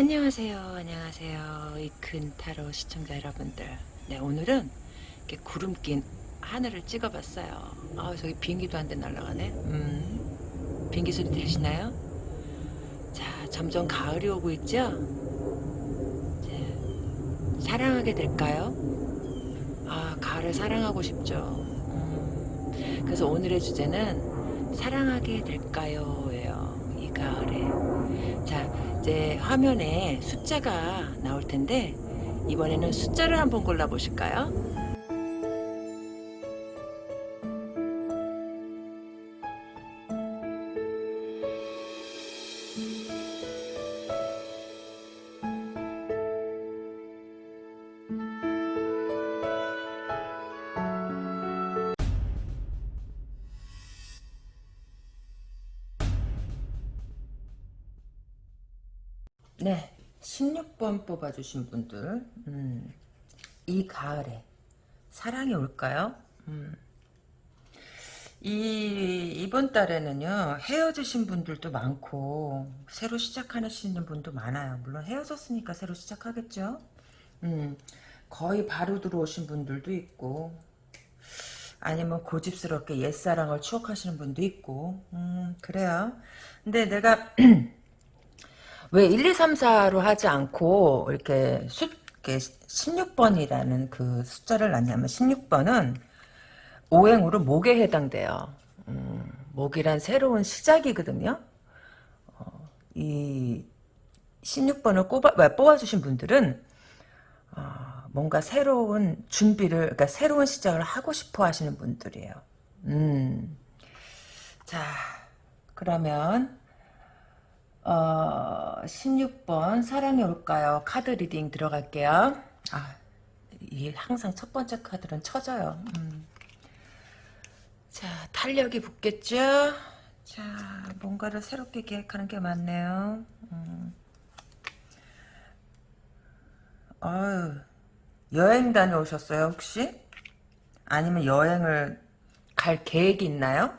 안녕하세요. 안녕하세요. 이큰 타로 시청자 여러분들. 네, 오늘은 이렇게 구름 낀 하늘을 찍어 봤어요. 아, 저기 비행기도 한 대 날아가네. 음, 비행기 소리 들리시나요? 자, 점점 가을이 오고 있죠? 자, 사랑하게 될까요? 아, 가을을 사랑하고 싶죠. 음, 그래서 오늘의 주제는 사랑하게 될까요? 예요. 이 가을에. 자, 이제 화면에 숫자가 나올 텐데 이번에는 숫자를 한번 골라 보실까요? 뽑아주신 분들 음, 이 가을에 사랑이 올까요? 음. 이 이번 달에는요 헤어지신 분들도 많고 새로 시작하시는 분도 많아요. 물론 헤어졌으니까 새로 시작하겠죠. 음, 거의 바로 들어오신 분들도 있고 아니면 고집스럽게 옛사랑을 추억하시는 분도 있고 음, 그래요. 근데 내가 왜 1, 2, 3, 4로 하지 않고 이렇게 숫 16번이라는 그 숫자를 놨냐면 16번은 오행으로 목에 해당돼요. 음, 목이란 새로운 시작이거든요. 어, 이 16번을 꼽아, 뽑아주신 분들은 어, 뭔가 새로운 준비를 그러니까 새로운 시작을 하고 싶어 하시는 분들이에요. 음. 자 그러면 어, 16번 사랑이 올까요? 카드 reading 들어갈게요. 아, 이게 항상 첫 번째 카드는 쳐져요. 음. 자, 탄력이 붙겠죠? 자, 뭔가를 새롭게 계획하는 게 많네요. 음. 어휴, 여행 다녀오셨어요, 혹시? 아니면 여행을 갈 계획이 있나요?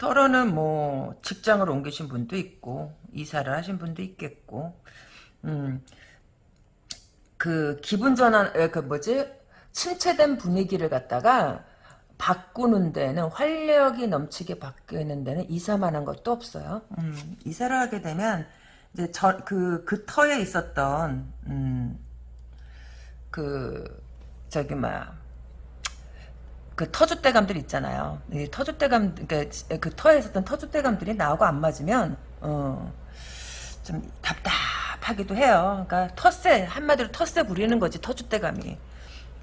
털어는 뭐 직장을 옮기신 분도 있고 이사를 하신 분도 있겠고 음, 그 기분 전환 그 뭐지 침체된 분위기를 갖다가 바꾸는 데는 활력이 넘치게 바뀌는 데는 이사만 한 것도 없어요. 음, 이사를 하게 되면 이제 저그그 그 터에 있었던 음, 그 저기 뭐야 그 터줏대감들 있잖아요. 이 터줏대감, 그러니까 그 터에 있었던 터줏대감들이 나하고 안 맞으면, 어, 좀 답답하기도 해요. 그러니까 텃세, 한마디로 텃세 부리는 거지, 터줏대감이.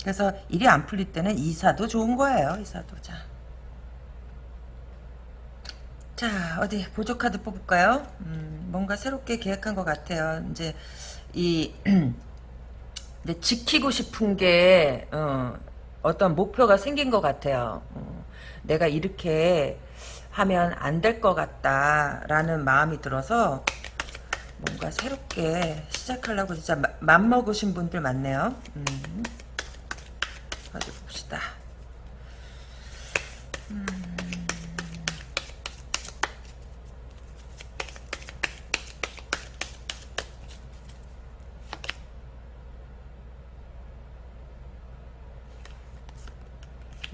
그래서 일이 안 풀릴 때는 이사도 좋은 거예요, 이사도. 자. 자, 어디, 보조카드 뽑을까요? 음, 뭔가 새롭게 계획한 것 같아요. 이제, 이, 근데 지키고 싶은 게, 어, 어떤 목표가 생긴 것 같아요. 어, 내가 이렇게 하면 안 될 것 같다라는 마음이 들어서 뭔가 새롭게 시작하려고 진짜 맘 먹으신 분들 많네요. 음.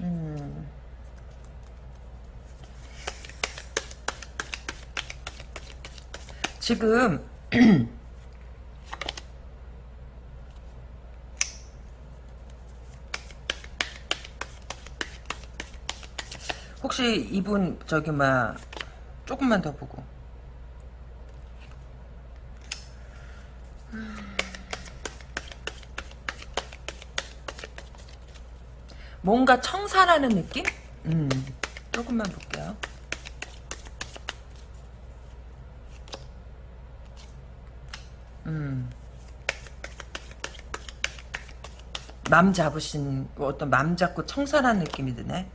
음. 지금 혹시 이분 저기 막 조금만 더 보고 뭔가 청산하는 느낌? 음, 조금만 볼게요. 음. 맘 잡으신 어떤 맘 잡고 청산한 느낌이 드네.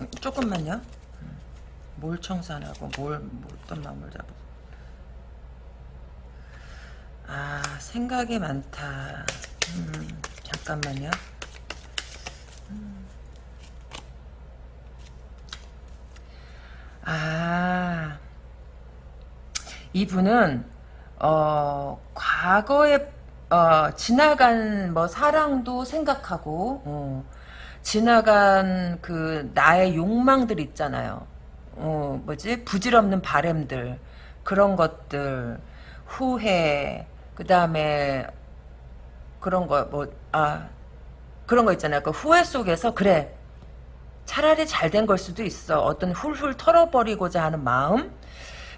음, 조금만요. 음. 뭘 청산하고 뭘, 뭐 어떤 마음을 잡고 아 생각이 많다 음, 잠깐만요 아 이분은 어 과거에 어 지나간 뭐 사랑도 생각하고 어, 지나간 그 나의 욕망들 있잖아요. 어 뭐지 부질없는 바램들 그런 것들 후회 그 다음에 그런 거 뭐 아 그런 거 있잖아요. 그 후회 속에서 그래 차라리 잘 된 걸 수도 있어. 어떤 훌훌 털어버리고자 하는 마음.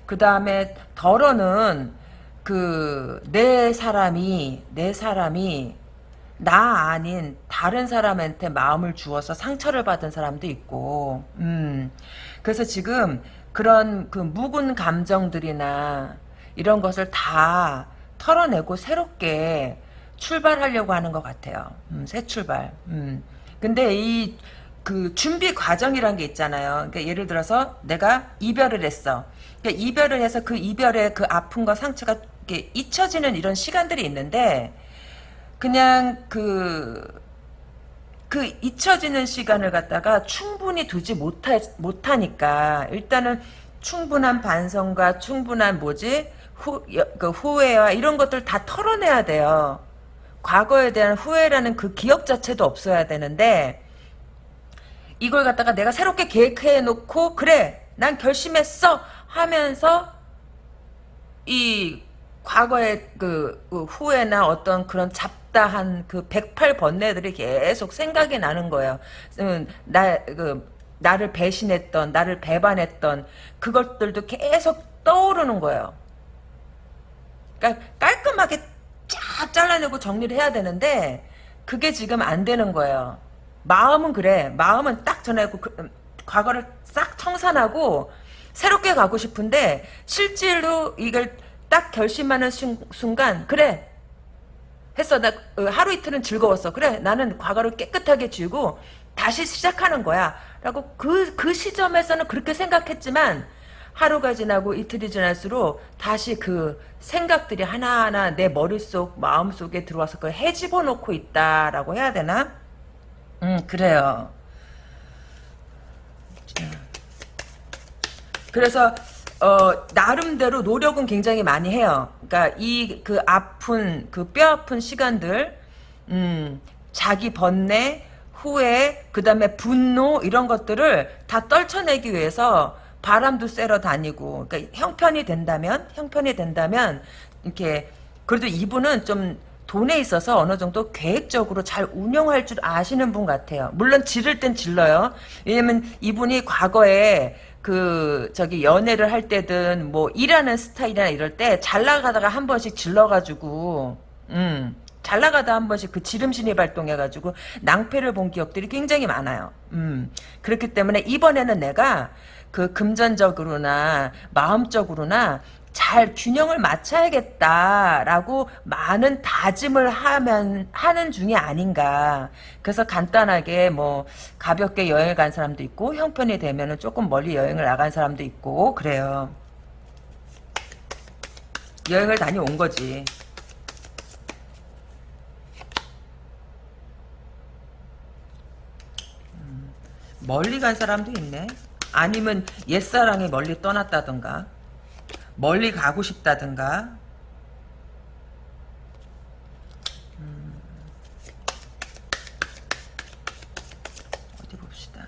그 다음에 덜어는 그 내 사람이 내 사람이 나 아닌 다른 사람한테 마음을 주어서 상처를 받은 사람도 있고, 음. 그래서 지금 그런 그 묵은 감정들이나 이런 것을 다 털어내고 새롭게 출발하려고 하는 것 같아요. 음, 새 출발. 음. 근데 이 그 준비 과정이란 게 있잖아요. 그러니까 예를 들어서 내가 이별을 했어. 그러니까 이별을 해서 그 이별의 그 아픔과 상처가 이렇게 잊혀지는 이런 시간들이 있는데 그냥 그, 그 잊혀지는 시간을 갖다가 충분히 두지 못하, 못하니까 일단은 충분한 반성과 충분한 뭐지? 후, 그 후회와 이런 것들 다 털어내야 돼요. 과거에 대한 후회라는 그 기억 자체도 없어야 되는데 이걸 갖다가 내가 새롭게 계획해 놓고 그래 난 결심했어 하면서 이 과거의 그, 그 후회나 어떤 그런 잡다한 그 108번뇌들이 계속 생각이 나는 거예요. 음, 나, 그, 나를 배신했던, 나를 배반했던 그것들도 계속 떠오르는 거예요. 그러니까 깔끔하게 쫙 잘라내고 정리를 해야 되는데 그게 지금 안 되는 거예요. 마음은 그래. 마음은 딱 전하고 그, 음, 과거를 싹 청산하고 새롭게 가고 싶은데 실제로 이걸 딱 결심하는 순, 간 그래. 했어. 나 어, 하루 이틀은 즐거웠어. 그래. 나는 과거를 깨끗하게 지우고 다시 시작하는 거야. 라고 그, 그 시점에서는 그렇게 생각했지만 하루가 지나고 이틀이 지날수록 다시 그 생각들이 하나하나 내 머릿속 마음속에 들어와서 그걸 해집어 놓고 있다라고 해야 되나 음 그래요 그래서 어, 나름대로 노력은 굉장히 많이 해요. 그러니까 이 그 아픈 그 뼈 아픈 시간들, 음, 자기 번뇌, 후회, 그 다음에 분노 이런 것들을 다 떨쳐내기 위해서 바람도 쐬러 다니고, 그러니까 형편이 된다면, 형편이 된다면 이렇게 그래도 이분은 좀 돈에 있어서 어느 정도 계획적으로 잘 운영할 줄 아시는 분 같아요. 물론 지를 땐 질러요. 왜냐면 이분이 과거에 그 저기 연애를 할 때든 뭐 일하는 스타일이나 이럴 때 잘 나가다가 한 번씩 질러가지고 음. 잘 나가다 한 번씩 그 지름신이 발동해가지고 낭패를 본 기억들이 굉장히 많아요. 음. 그렇기 때문에 이번에는 내가 그 금전적으로나 마음적으로나 잘 균형을 맞춰야겠다라고 많은 다짐을 하면 하는 중이 아닌가. 그래서 간단하게 뭐 가볍게 여행을 간 사람도 있고 형편이 되면은 조금 멀리 여행을 나간 사람도 있고 그래요. 여행을 다녀온 거지. 음, 멀리 간 사람도 있네. 아니면 옛사랑이 멀리 떠났다던가. 멀리 가고 싶다든가. 음. 어디 봅시다.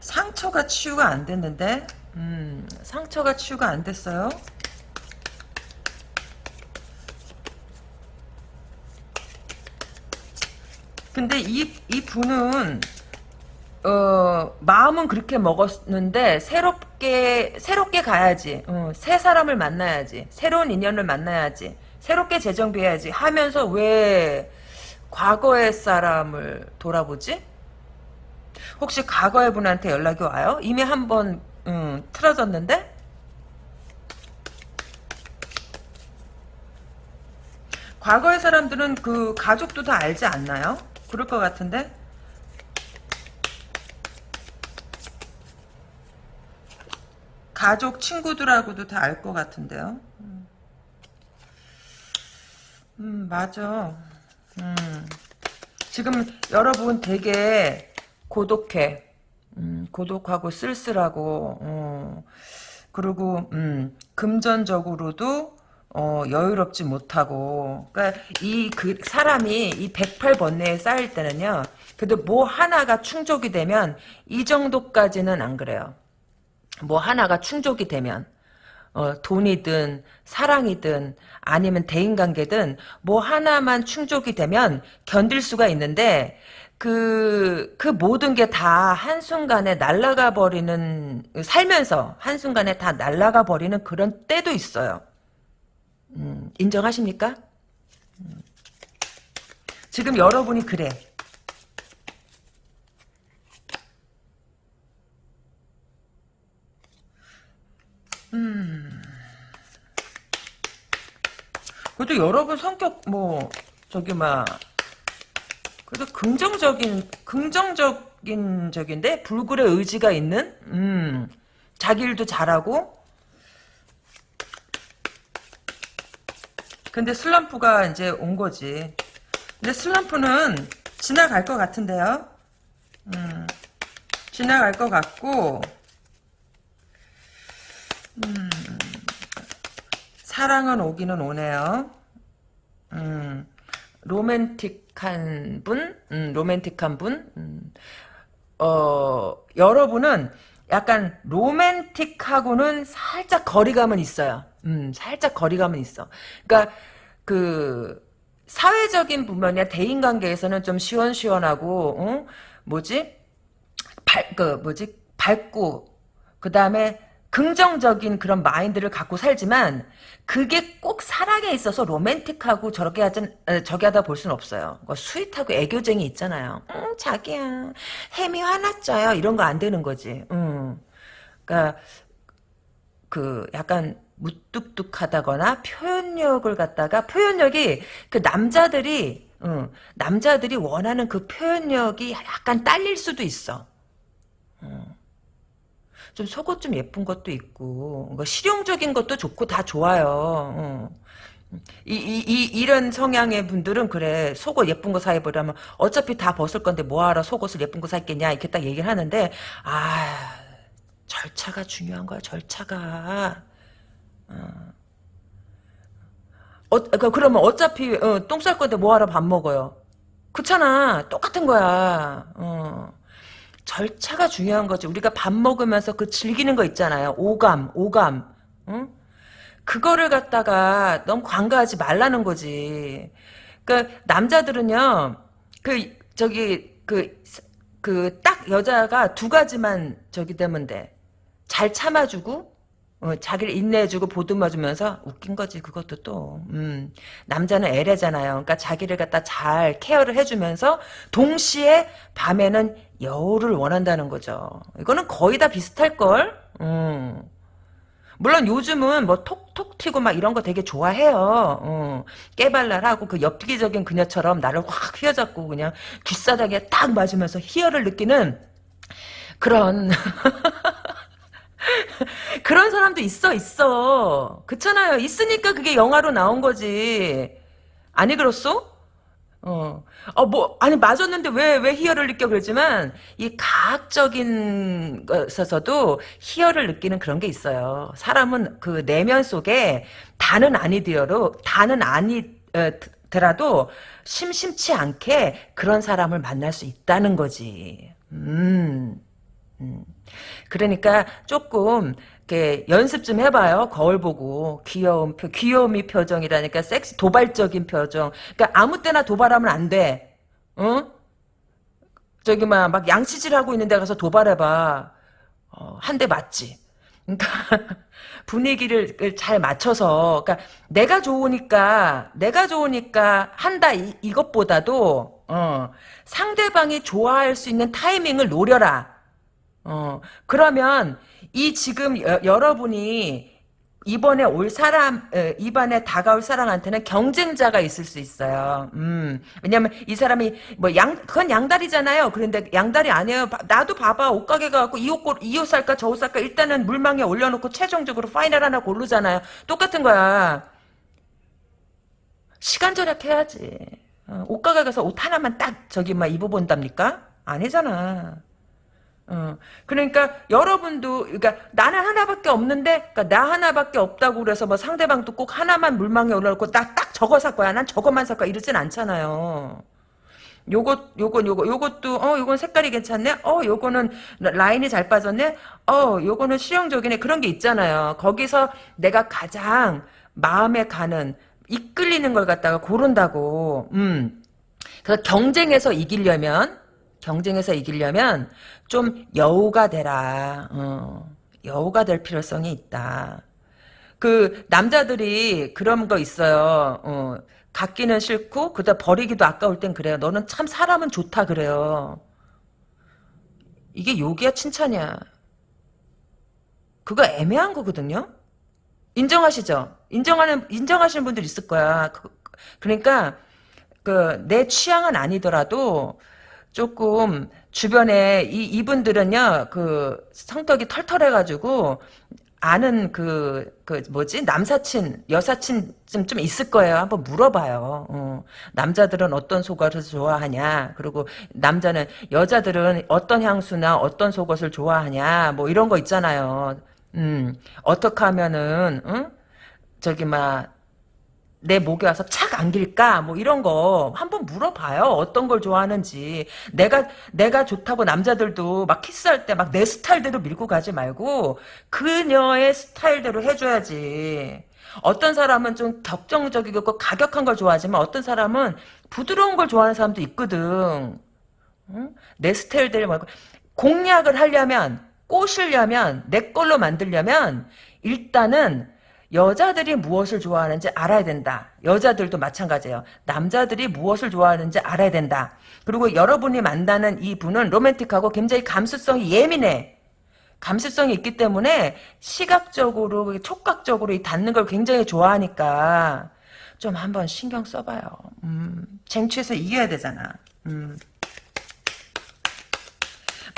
상처가 치유가 안 됐는데? 음, 상처가 치유가 안 됐어요? 근데 이, 이 분은 어, 마음은 그렇게 먹었는데 새롭게 새롭게 가야지. 어, 새 사람을 만나야지. 새로운 인연을 만나야지. 새롭게 재정비해야지 하면서 왜 과거의 사람을 돌아보지? 혹시 과거의 분한테 연락이 와요? 이미 한번 음, 틀어졌는데? 과거의 사람들은 그 가족도 다 알지 않나요? 그럴 것 같은데? 가족 친구들하고도 다 알 것 같은데요. 음. 음, 맞아. 음. 지금 여러분 되게 고독해. 음, 고독하고 쓸쓸하고 어. 그리고 음, 금전적으로도 어, 여유롭지 못하고 그러니까 이 그 사람이 이 108번뇌에 쌓일 때는요. 그래도 뭐 하나가 충족이 되면 이 정도까지는 안 그래요. 뭐 하나가 충족이 되면 어, 돈이든 사랑이든 아니면 대인관계든 뭐 하나만 충족이 되면 견딜 수가 있는데 그, 그 모든 게 다 한순간에 날아가 버리는, 살면서 한순간에 다 날아가 버리는 그런 때도 있어요. 음, 인정하십니까? 음. 지금 여러분이 그래. 음. 그래도 여러분 성격 뭐 저기 막 그래도 긍정적인 긍정적인 적인데 불굴의 의지가 있는? 음. 자기 일도 잘하고. 근데 슬럼프가 이제 온 거지. 근데 슬럼프는 지나갈 것 같은데요. 음. 지나갈 것 같고 음 사랑은 오기는 오네요 음 로맨틱한 분, 음, 로맨틱한 분, 음, 어, 여러분은 약간 로맨틱하고는 살짝 거리감은 있어요. 음, 살짝 거리감은 있어. 그러니까 그 사회적인 부분이나 대인 관계에서는 좀 시원시원하고, 어? 뭐지? 발, 그 뭐지? 밝고 그 다음에 긍정적인 그런 마인드를 갖고 살지만 그게 꼭 사랑에 있어서 로맨틱하고 저렇게 하든 저기 하다 볼 수는 없어요. 그 sweet하고 애교쟁이 있잖아요. 응, 자기야 햄이 화났쪄요. 이런 거 안 되는 거지. 응. 그러니까 그 약간 무뚝뚝하다거나 표현력을 갖다가 표현력이 그 남자들이 응, 남자들이 원하는 그 표현력이 약간 딸릴 수도 있어. 응. 좀 속옷 좀 예쁜 것도 있고 뭐 실용적인 것도 좋고 다 좋아요. 어. 이, 이, 이, 이런 성향의 분들은 그래 속옷 예쁜 거 사입으려면 어차피 다 벗을 건데 뭐하러 속옷을 예쁜 거 샀겠냐 이렇게 딱 얘기를 하는데 아 절차가 중요한 거야 절차가 어. 어, 그, 그러면 어차피 어, 똥쌀 건데 뭐하러 밥 먹어요 그렇잖아 똑같은 거야 어. 절차가 중요한 거지. 우리가 밥 먹으면서 그 즐기는 거 있잖아요. 오감, 오감. 응? 그거를 갖다가 너무 관가하지 말라는 거지. 그러니까 남자들은요. 그 저기 그 그 딱 여자가 두 가지만 저기 되면 돼. 잘 참아주고 어, 자기를 인내해주고 보듬어주면서 웃긴 거지 그것도 또 음, 남자는 애래잖아요 그러니까 자기를 갖다 잘 케어를 해주면서 동시에 밤에는 여우를 원한다는 거죠 이거는 거의 다 비슷할 걸 음. 물론 요즘은 뭐 톡톡 튀고 막 이런 거 되게 좋아해요. 어. 깨발랄하고 그 엽기적인 그녀처럼 나를 확 휘어잡고 그냥 귓사닥에 딱 맞으면서 희열을 느끼는 그런 그런 사람도 있어 있어 그렇잖아요 있으니까 그게 영화로 나온 거지 아니 그렇소? 어, 어, 뭐, 아니, 맞았는데 왜, 왜 희열을 느껴 그러지만, 이 가학적인 것에서도 희열을 느끼는 그런 게 있어요. 사람은 그 내면 속에 다는 아니더라도, 다는 아니더라도, 심심치 않게 그런 사람을 만날 수 있다는 거지. 음, 음. 그러니까 조금 이렇게 연습 좀 해봐요. 거울 보고 귀여운 표, 귀여움이 표정이라니까 섹시 도발적인 표정. 그러니까 아무 때나 도발하면 안 돼. 응? 저기 막, 막 양치질 하고 있는 데 가서 도발해봐. 어, 한 대 맞지. 그러니까 분위기를 잘 맞춰서 그러니까 내가 좋으니까 내가 좋으니까 한다 이, 이것보다도 어, 상대방이 좋아할 수 있는 타이밍을 노려라. 어, 그러면 이 지금 여, 여러분이 이번에 올 사람, 이번에 다가올 사람한테는 경쟁자가 있을 수 있어요. 음, 왜냐면 이 사람이 뭐 양, 그건 양다리잖아요. 그런데 양다리 아니에요. 나도 봐봐. 옷가게 가갖고 이 옷, 이 옷 살까 저 옷 살까 일단은 물망에 올려놓고 최종적으로 final 하나 고르잖아요. 똑같은 거야. 시간 절약해야지. 어, 옷가게 가서 옷 하나만 딱 저기 막 입어본답니까? 아니잖아. 어, 그러니까 여러분도 그러니까 나는 하나밖에 없는데 그러니까 나 하나밖에 없다고 그래서 뭐 상대방도 꼭 하나만 물망에 올라놓고 나딱 저거 살 거야. 난 저거만 살 거야. 이러진 않잖아요. 요것 요건 요거 요것도 어 요건 색깔이 괜찮네. 어 요거는 라인이 잘 빠졌네. 어 요거는 실용적이네. 그런 게 있잖아요. 거기서 내가 가장 마음에 가는 이끌리는 걸 갖다가 고른다고. 음. 그래서 경쟁에서 이기려면 경쟁에서 이기려면 좀 여우가 되라. 어, 여우가 될 필요성이 있다. 그 남자들이 그런 거 있어요. 어, 갖기는 싫고 그다 버리기도 아까울 땐 그래요. 너는 참 사람은 좋다 그래요. 이게 욕이야 칭찬이야. 그거 애매한 거거든요. 인정하시죠? 인정하는 인정하시는 분들 있을 거야. 그, 그러니까 그 내 취향은 아니더라도 조금 주변에 이 이분들은요 그 성격이 털털해가지고 아는 그, 그, 뭐지? 남사친, 여사친 좀, 좀 있을 거예요. 한번 물어봐요. 어. 남자들은 어떤 속옷을 좋아하냐. 그리고 남자는, 여자들은 어떤 향수나 어떤 속옷을 좋아하냐. 뭐 이런 거 있잖아요. 음, 어떻게 하면은, 응? 저기, 막, 내 목에 와서 착 안길까? 뭐 이런 거 한번 물어봐요. 어떤 걸 좋아하는지. 내가 내가 좋다고 남자들도 막 키스할 때 막 내 스타일대로 밀고 가지 말고 그녀의 스타일대로 해줘야지. 어떤 사람은 좀 격정적이고 가격한 걸 좋아하지만 어떤 사람은 부드러운 걸 좋아하는 사람도 있거든. 응? 내 스타일대로 말고 공략을 하려면 꼬시려면 내 걸로 만들려면 일단은 여자들이 무엇을 좋아하는지 알아야 된다. 여자들도 마찬가지예요. 남자들이 무엇을 좋아하는지 알아야 된다. 그리고 여러분이 만나는 이 분은 로맨틱하고 굉장히 감수성이 예민해. 감수성이 있기 때문에 시각적으로 촉각적으로 이 닿는 걸 굉장히 좋아하니까 좀 한번 신경 써봐요. 음, 쟁취해서 이겨야 되잖아. 음.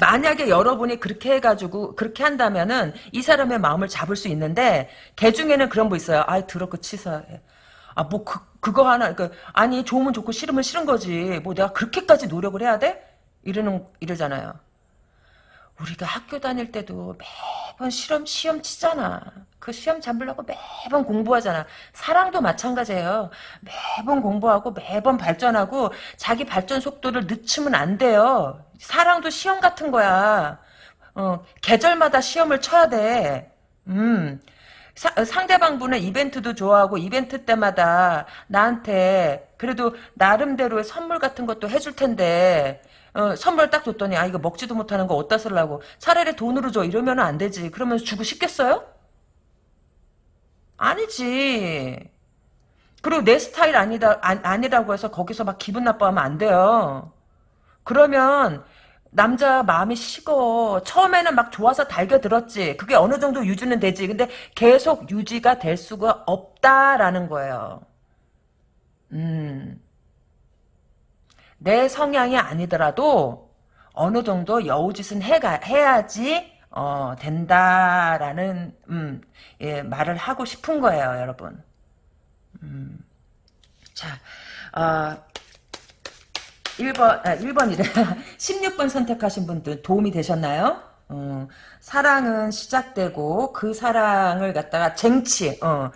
만약에 여러분이 그렇게 해가지고 그렇게 한다면은 이 사람의 마음을 잡을 수 있는데 개 중에는 그런 거 있어요. 아 더럽고 치사해. 아 뭐 그, 그거 하나 그 아니 좋으면 좋고 싫으면 싫은 거지. 뭐 내가 그렇게까지 노력을 해야 돼? 이러는 이러잖아요. 우리가 학교 다닐 때도 매번 시험 시험 치잖아. 그 시험 잡으려고 매번 공부하잖아. 사랑도 마찬가지예요. 매번 공부하고 매번 발전하고 자기 발전 속도를 늦추면 안 돼요. 사랑도 시험 같은 거야. 어, 계절마다 시험을 쳐야 돼. 음. 사, 상대방 분은 이벤트도 좋아하고 이벤트 때마다 나한테 그래도 나름대로의 선물 같은 것도 해줄 텐데 어, 선물 딱 줬더니 아 이거 먹지도 못하는 거 어디다 쓰려고 차라리 돈으로 줘 이러면 안 되지 그러면 주고 싶겠어요? 아니지 그리고 내 스타일 아니다 아, 아니라고 해서 거기서 막 기분 나빠하면 안 돼요 그러면 남자 마음이 식어. 처음에는 막 좋아서 달겨들었지. 그게 어느 정도 유지는 되지. 근데 계속 유지가 될 수가 없다라는 거예요. 음. 내 성향이 아니더라도 어느 정도 여우짓은 해가, 해야지 어, 된다라는 음, 예, 말을 하고 싶은 거예요, 여러분. 음. 자, 어, 1번, 아, 1번이래. 16번 선택하신 분들 도움이 되셨나요? 어, 사랑은 시작되고 그 사랑을 갖다가 쟁취, 어,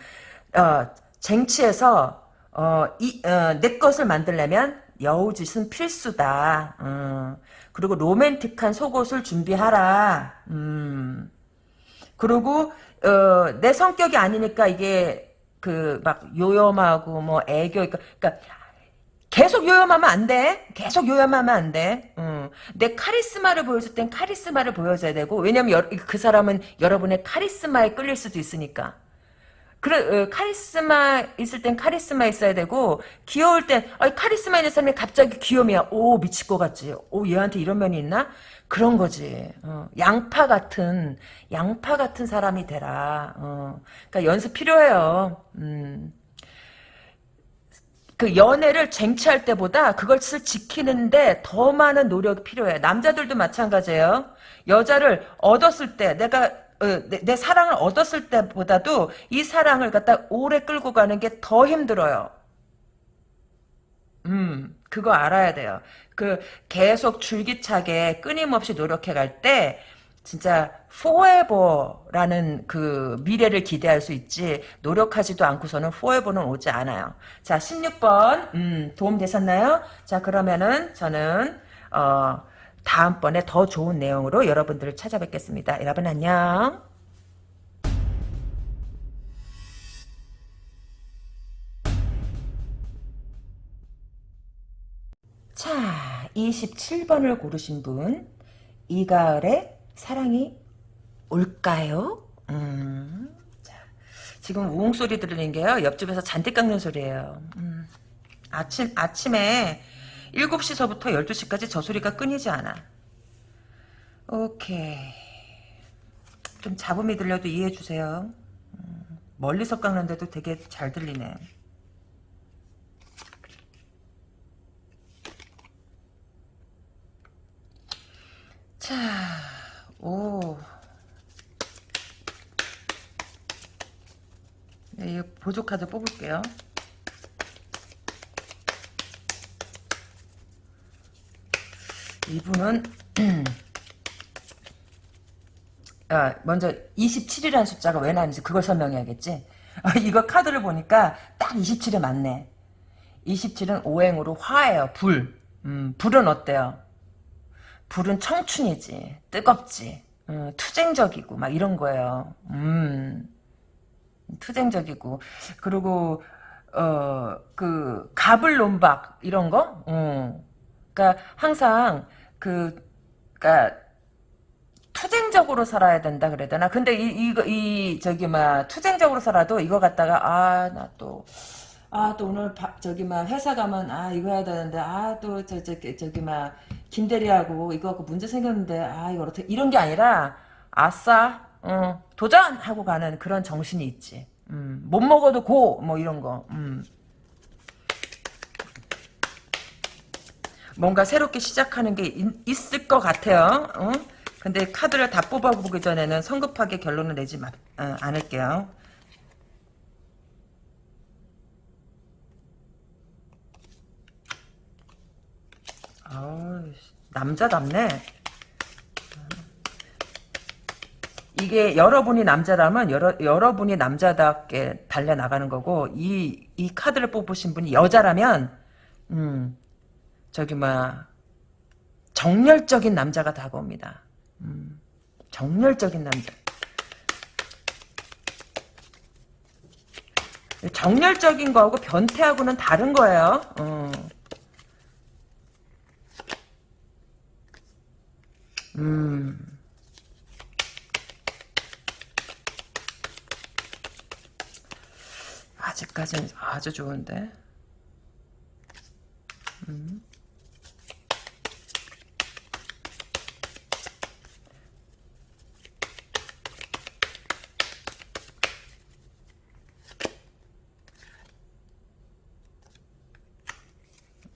어, 쟁취해서 어, 이, 어, 내 것을 만들려면 여우짓은 필수다. 어, 그리고 로맨틱한 속옷을 준비하라. 음. 그리고 어, 내 성격이 아니니까 이게 그 막 요염하고 뭐 애교 그러니까 계속 요염하면 안 돼. 계속 요염하면 안 돼. 음. 내 카리스마를 보여줄 땐 카리스마를 보여줘야 되고 왜냐면 여, 그 사람은 여러분의 카리스마에 끌릴 수도 있으니까. 그래 어, 카리스마 있을 땐 카리스마 있어야 되고 귀여울 땐 아, 카리스마 있는 사람이 갑자기 귀염이야. 오 미칠 것 같지. 오 얘한테 이런 면이 있나? 그런 거지. 어, 양파 같은 양파 같은 사람이 되라. 어, 그러니까 연습 필요해요. 음. 그 연애를 쟁취할 때보다 그것을 지키는데 더 많은 노력이 필요해. 남자들도 마찬가지예요. 여자를 얻었을 때 내가 어, 내, 내, 사랑을 얻었을 때보다도 이 사랑을 갖다 오래 끌고 가는 게 더 힘들어요. 음. 그거 알아야 돼요. 그 계속 줄기차게 끊임없이 노력해 갈 때 진짜 forever라는 그 미래를 기대할 수 있지 노력하지도 않고서는 forever는 오지 않아요. 자 16번 음, 도움 되셨나요? 자 그러면은 저는 어, 다음번에 더 좋은 내용으로 여러분들을 찾아뵙겠습니다. 여러분 안녕. 자, 27번을 고르신 분, 이가을의 사랑이 올까요? 음, 자, 지금 우웅 소리 들리는 게요, 옆집에서 잔디 깎는 소리예요. 음, 아침, 아침에 7시서부터 12시까지 저 소리가 끊이지 않아. 오케이. 좀 잡음이 들려도 이해해 주세요. 음, 멀리서 깎는데도 되게 잘 들리네. 자, 오. 네, 이 보조 카드 뽑을게요. 이분은 아, 먼저 27이라는 숫자가 왜 나는지 그걸 설명해야겠지. 아, 이거 카드를 보니까 딱 27에 맞네. 27은 오행으로 화예요. 불. 음, 불은 어때요? 불은 청춘이지. 뜨겁지. 음, 투쟁적이고 막 이런 거예요. 음, 투쟁적이고 그리고 어그 가불론박 이런 거. 음, 그러니까 항상 그 그러니까 투쟁적으로 살아야 된다 그래야 되나? 근데 이 이거 이 저기 막 투쟁적으로 살아도 이거 갖다가 아 나 또 아 또 오늘 바, 저기 막 회사 가면 아 이거 해야 되는데 아 또 저 저기 저기 막 김대리하고 이거 갖고 문제 생겼는데 아 이거 어떻게 이런 게 아니라 아싸 어, 도전 하고 가는 그런 정신이 있지. 음, 못 먹어도 고 뭐 이런 거. 음. 뭔가 새롭게 시작하는 게 있, 을것 같아요. 어? 근데 카드를 다 뽑아보기 전에는 성급하게 결론을 내지 마, 어, 않을게요. 아 남자답네. 이게 여러분이 남자라면 여러, 여러분이 남자답게 달려나가는 거고 이, 이 카드를 뽑으신 분이 여자라면 음, 저기 뭐 정열적인 남자가 다가옵니다. 음, 정열적인 남자. 정열적인 거하고 변태하고는 다른 거예요. 어. 음. 아직까지는 아주 좋은데. 음.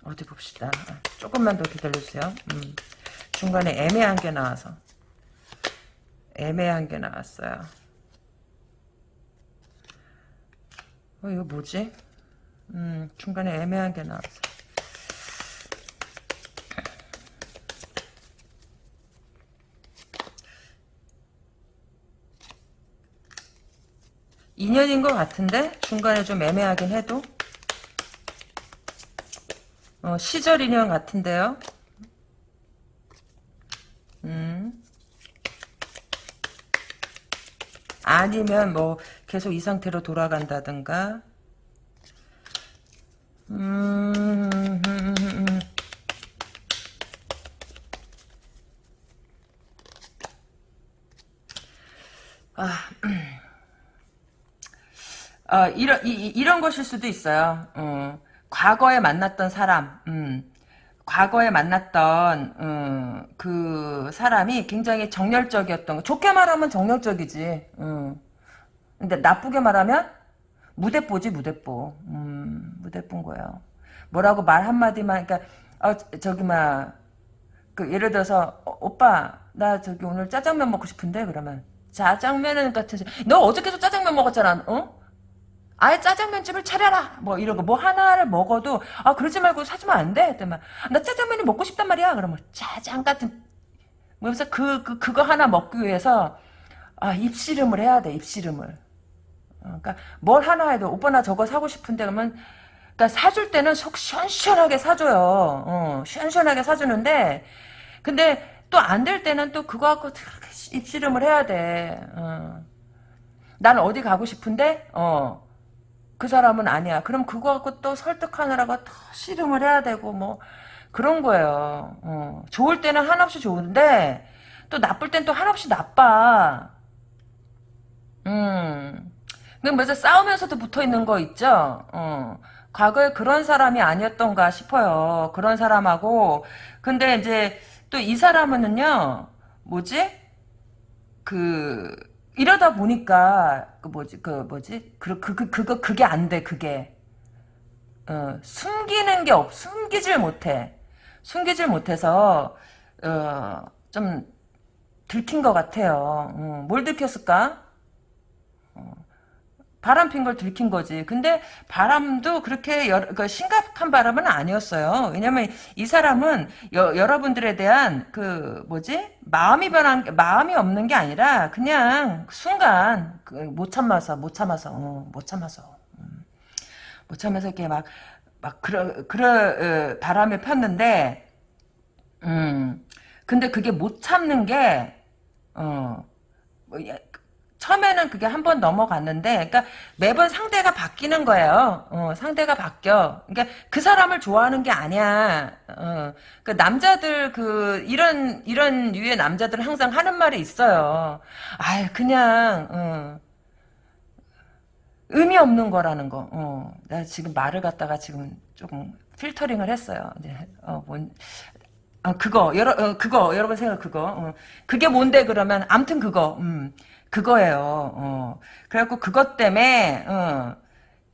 어디 봅시다. 조금만 더 기다려주세요. 음. 중간에 애매한 게 나와서. 애매한 게 나왔어요. 어, 이거 뭐지? 음, 중간에 애매한 게 나왔어. 인연인 것 같은데? 중간에 좀 애매하긴 해도? 어, 시절 인연 같은데요? 아니면 뭐 계속 이 상태로 돌아간다든가 음, 아, 아 이런 이, 이런 것일 수도 있어요. 어. 과거에 만났던 사람, 음, 과거에 만났던 음, 그 사람이 굉장히 정열적이었던 거. 좋게 말하면 정열적이지. 음. 근데 나쁘게 말하면 무대뽀지 무대뽀. 음, 무대뽀인 거예요. 뭐라고 말 한마디만 그러니까 어, 저기 막그 예를 들어서 어, 오빠 나 저기 오늘 짜장면 먹고 싶은데 그러면 짜장면은 같아서 너 어저께도 짜장면 먹었잖아. 어? 아예 짜장면집을 차려라 뭐 이런 거 뭐 하나를 먹어도 아 그러지 말고 사주면 안 돼? 그때만 나 짜장면이 먹고 싶단 말이야 그러면 짜장 같은 그래서 그, 그 그거 하나 먹기 위해서 아 입씨름을 해야 돼 입씨름을 어, 그러니까 뭘 하나 해도 오빠 나 저거 사고 싶은데 그러면 그러니까 사줄 때는 속 시원시원하게 사줘요 어, 시원시원하게 사주는데 근데 또 안 될 때는 또 그거 갖고 입씨름을 해야 돼 어. 난 어디 가고 싶은데 어. 그 사람은 아니야. 그럼 그거 갖고 또 설득하느라고 더 씨름을 해야 되고 뭐 그런 거예요. 어. 좋을 때는 한없이 좋은데 또 나쁠 땐 또 한없이 나빠. 음. 근데 먼저 싸우면서도 붙어 있는 거 있죠. 어. 과거에 그런 사람이 아니었던가 싶어요. 그런 사람하고 근데 이제 또 이 사람은요. 뭐지? 그 이러다 보니까 그 뭐지 그 뭐지? 그 그 그 그, 거 그게 안 돼 그게. 어, 숨기는 게 없 숨기질 못해. 숨기질 못해서 어, 좀 들킨 것 같아요. 어, 뭘 들켰을까 바람 핀 걸 들킨 거지. 근데 바람도 그렇게 여, 그 심각한 바람은 아니었어요. 왜냐면 이 사람은 여, 여러분들에 대한 그 뭐지 마음이 변한 마음이 없는 게 아니라 그냥 순간 그 못 참아서 못 참아서 어, 못 참아서 음. 못 참아서 이렇게 막 막 그러 그러 어, 바람을 폈는데 음 근데 그게 못 참는 게어 뭐, 처음에는 그게 한 번 넘어갔는데, 그러니까 매번 상대가 바뀌는 거예요. 어, 상대가 바뀌어. 그러니까 그 사람을 좋아하는 게 아니야. 어, 그 남자들 그 이런 이런 유의 남자들은 항상 하는 말이 있어요. 아, 그냥 어, 의미 없는 거라는 거. 어, 나 지금 말을 갖다가 지금 조금 필터링을 했어요. 이제 어, 뭔, 어, 그거 여러 어, 그거 여러분 생각 그거 어. 그게 뭔데 그러면 암튼 그거 음. 그거예요. 어. 그래갖고 그것 때문에 어,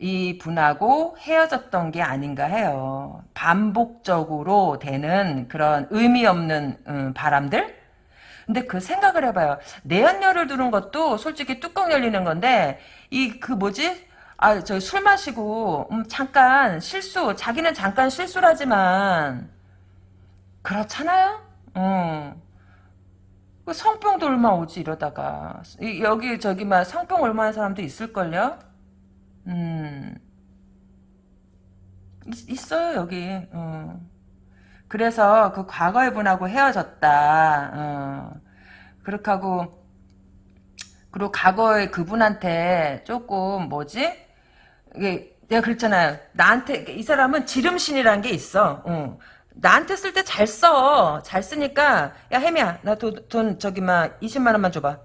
이 분하고 헤어졌던 게 아닌가 해요. 반복적으로 되는 그런 의미 없는 음, 바람들? 근데 그 생각을 해봐요. 내연녀를 두는 것도 솔직히 뚜껑 열리는 건데 이 그 뭐지? 아, 저 술 마시고 음, 잠깐 실수, 자기는 잠깐 실수라지만 그렇잖아요. 어. 그 성병도 얼마 오지 이러다가 여기 저기 막 성병 얼마나 사람도 있을걸요? 음 있, 어요 여기 어. 그래서 그 과거의 분하고 헤어졌다 어. 그렇게 하고 그리고 과거의 그분한테 조금 뭐지 이게 내가 그랬잖아요 나한테 이 사람은 지름신이라는 게 있어 어. 나한테 쓸 때 잘 써. 잘 쓰니까 야 혜미야 나 돈 저기 막 20만 원만 줘봐.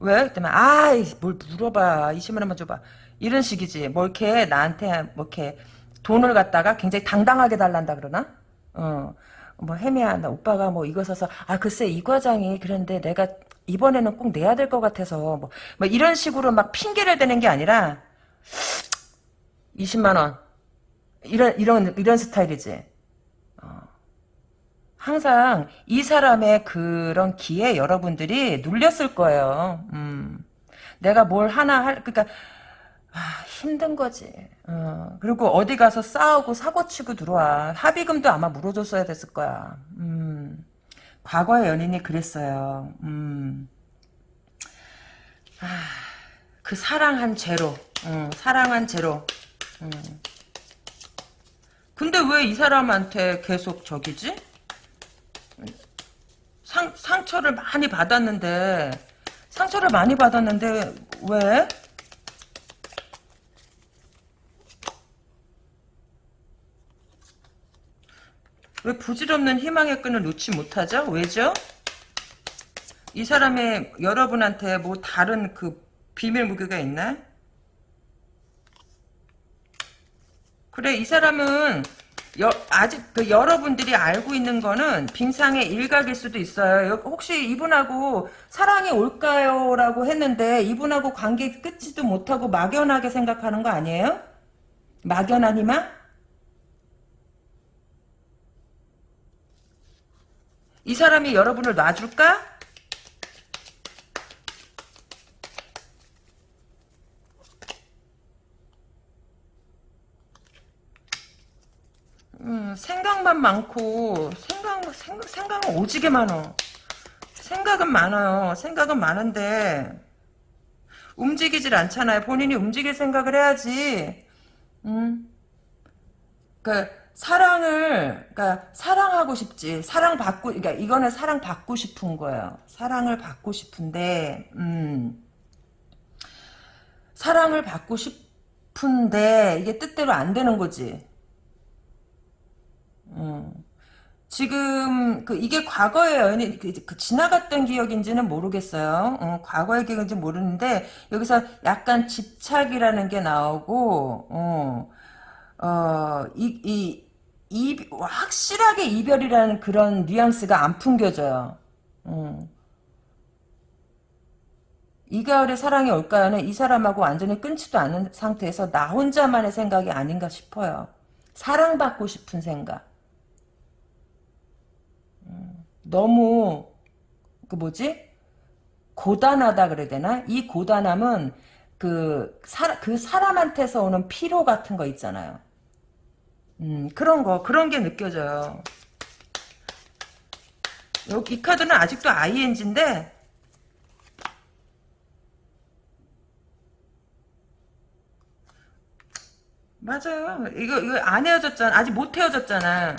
왜? 그때만 아이 뭘 물어봐 20만 원만 줘봐. 이런 식이지. 뭐 이렇게 나한테 뭐 이렇게 돈을 갖다가 굉장히 당당하게 달란다 그러나? 어. 뭐 혜미야 나 오빠가 뭐 이거 사서 아 글쎄 이 과장이 그런데 내가 이번에는 꼭 내야 될 것 같아서 뭐, 뭐 이런 식으로 막 핑계를 대는 게 아니라 20만 원 이런 이런 이런 스타일이지. 항상 이 사람의 그런 기에 여러분들이 눌렸을 거예요. 음. 내가 뭘 하나 할, 그니까, 아, 힘든 거지. 어. 그리고 어디 가서 싸우고 사고치고 들어와. 합의금도 아마 물어줬어야 됐을 거야. 음. 과거의 연인이 그랬어요. 음. 아, 그 사랑한 죄로, 음, 사랑한 죄로. 음. 근데 왜 이 사람한테 계속 저기지? 상, 상처를 많이 받았는데 상처를 많이 받았는데 왜? 왜 부질없는 희망의 끈을 놓지 못하죠? 왜죠? 이 사람의 여러분한테 뭐 다른 그 비밀 무기가 있나? 그래 이 사람은 여, 아직 그 여러분들이 알고 있는 거는 빙상의 일각일 수도 있어요. 혹시 이분하고 사랑이 올까요? 라고 했는데 이분하고 관계 끝지도 못하고 막연하게 생각하는 거 아니에요? 막연하니만? 이 사람이 여러분을 놔줄까? 어, 생각만 많고 생각 생각 생각은 오지게 많어. 생각은 많아요. 생각은 많은데 움직이질 않잖아요. 본인이 움직일 생각을 해야지. 음. 그 사랑을 그러니까 사랑하고 싶지. 사랑 받고 그러니까 이거는 사랑 받고 싶은 거예요. 사랑을 받고 싶은데 음. 사랑을 받고 싶은데 이게 뜻대로 안 되는 거지. 음. 지금 그 이게 과거의 연인 그, 그 지나갔던 기억인지는 모르겠어요. 어, 과거의 기억인지 모르는데 여기서 약간 집착이라는 게 나오고 어, 어, 이, 이, 이, 확실하게 이별이라는 그런 뉘앙스가 안 풍겨져요. 어. 이 가을에 사랑이 올까요는 이 사람하고 완전히 끊지도 않은 상태에서 나 혼자만의 생각이 아닌가 싶어요. 사랑받고 싶은 생각. 너무 그 뭐지? 고단하다 그래야 되나? 이 고단함은 그, 사, 그 사람한테서 오는 피로 같은 거 있잖아요. 음 그런 거 그런 게 느껴져요. 여기 이 카드는 아직도 ING인데 맞아요. 이거 이거 안 헤어졌잖아. 아직 못 헤어졌잖아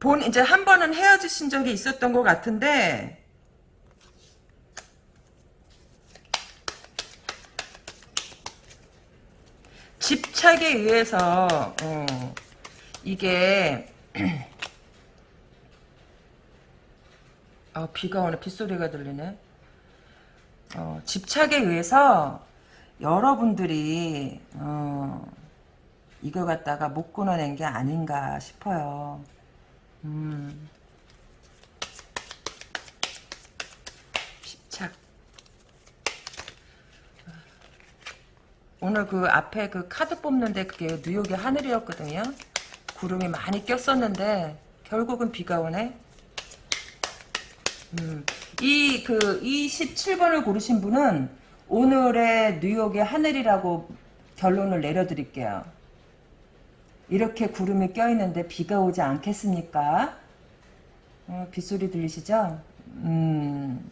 본 이제 한 번은 헤어지신 적이 있었던 것 같은데. 집착에 의해서 어, 이게 어, 비가 오네. 빗소리가 들리네. 어, 집착에 의해서 여러분들이 어, 이거 갖다가 못 끊어낸 게 아닌가 싶어요 음. 오늘 그 앞에 그 카드 뽑는데 그게 뉴욕의 하늘이었거든요. 구름이 많이 꼈었는데 결국은 비가 오네. 음. 이 그 27번을 고르신 분은 오늘의 뉴욕의 하늘이라고 결론을 내려드릴게요. 이렇게 구름이 껴있는데 비가 오지 않겠습니까? 어, 빗소리 들리시죠? 음.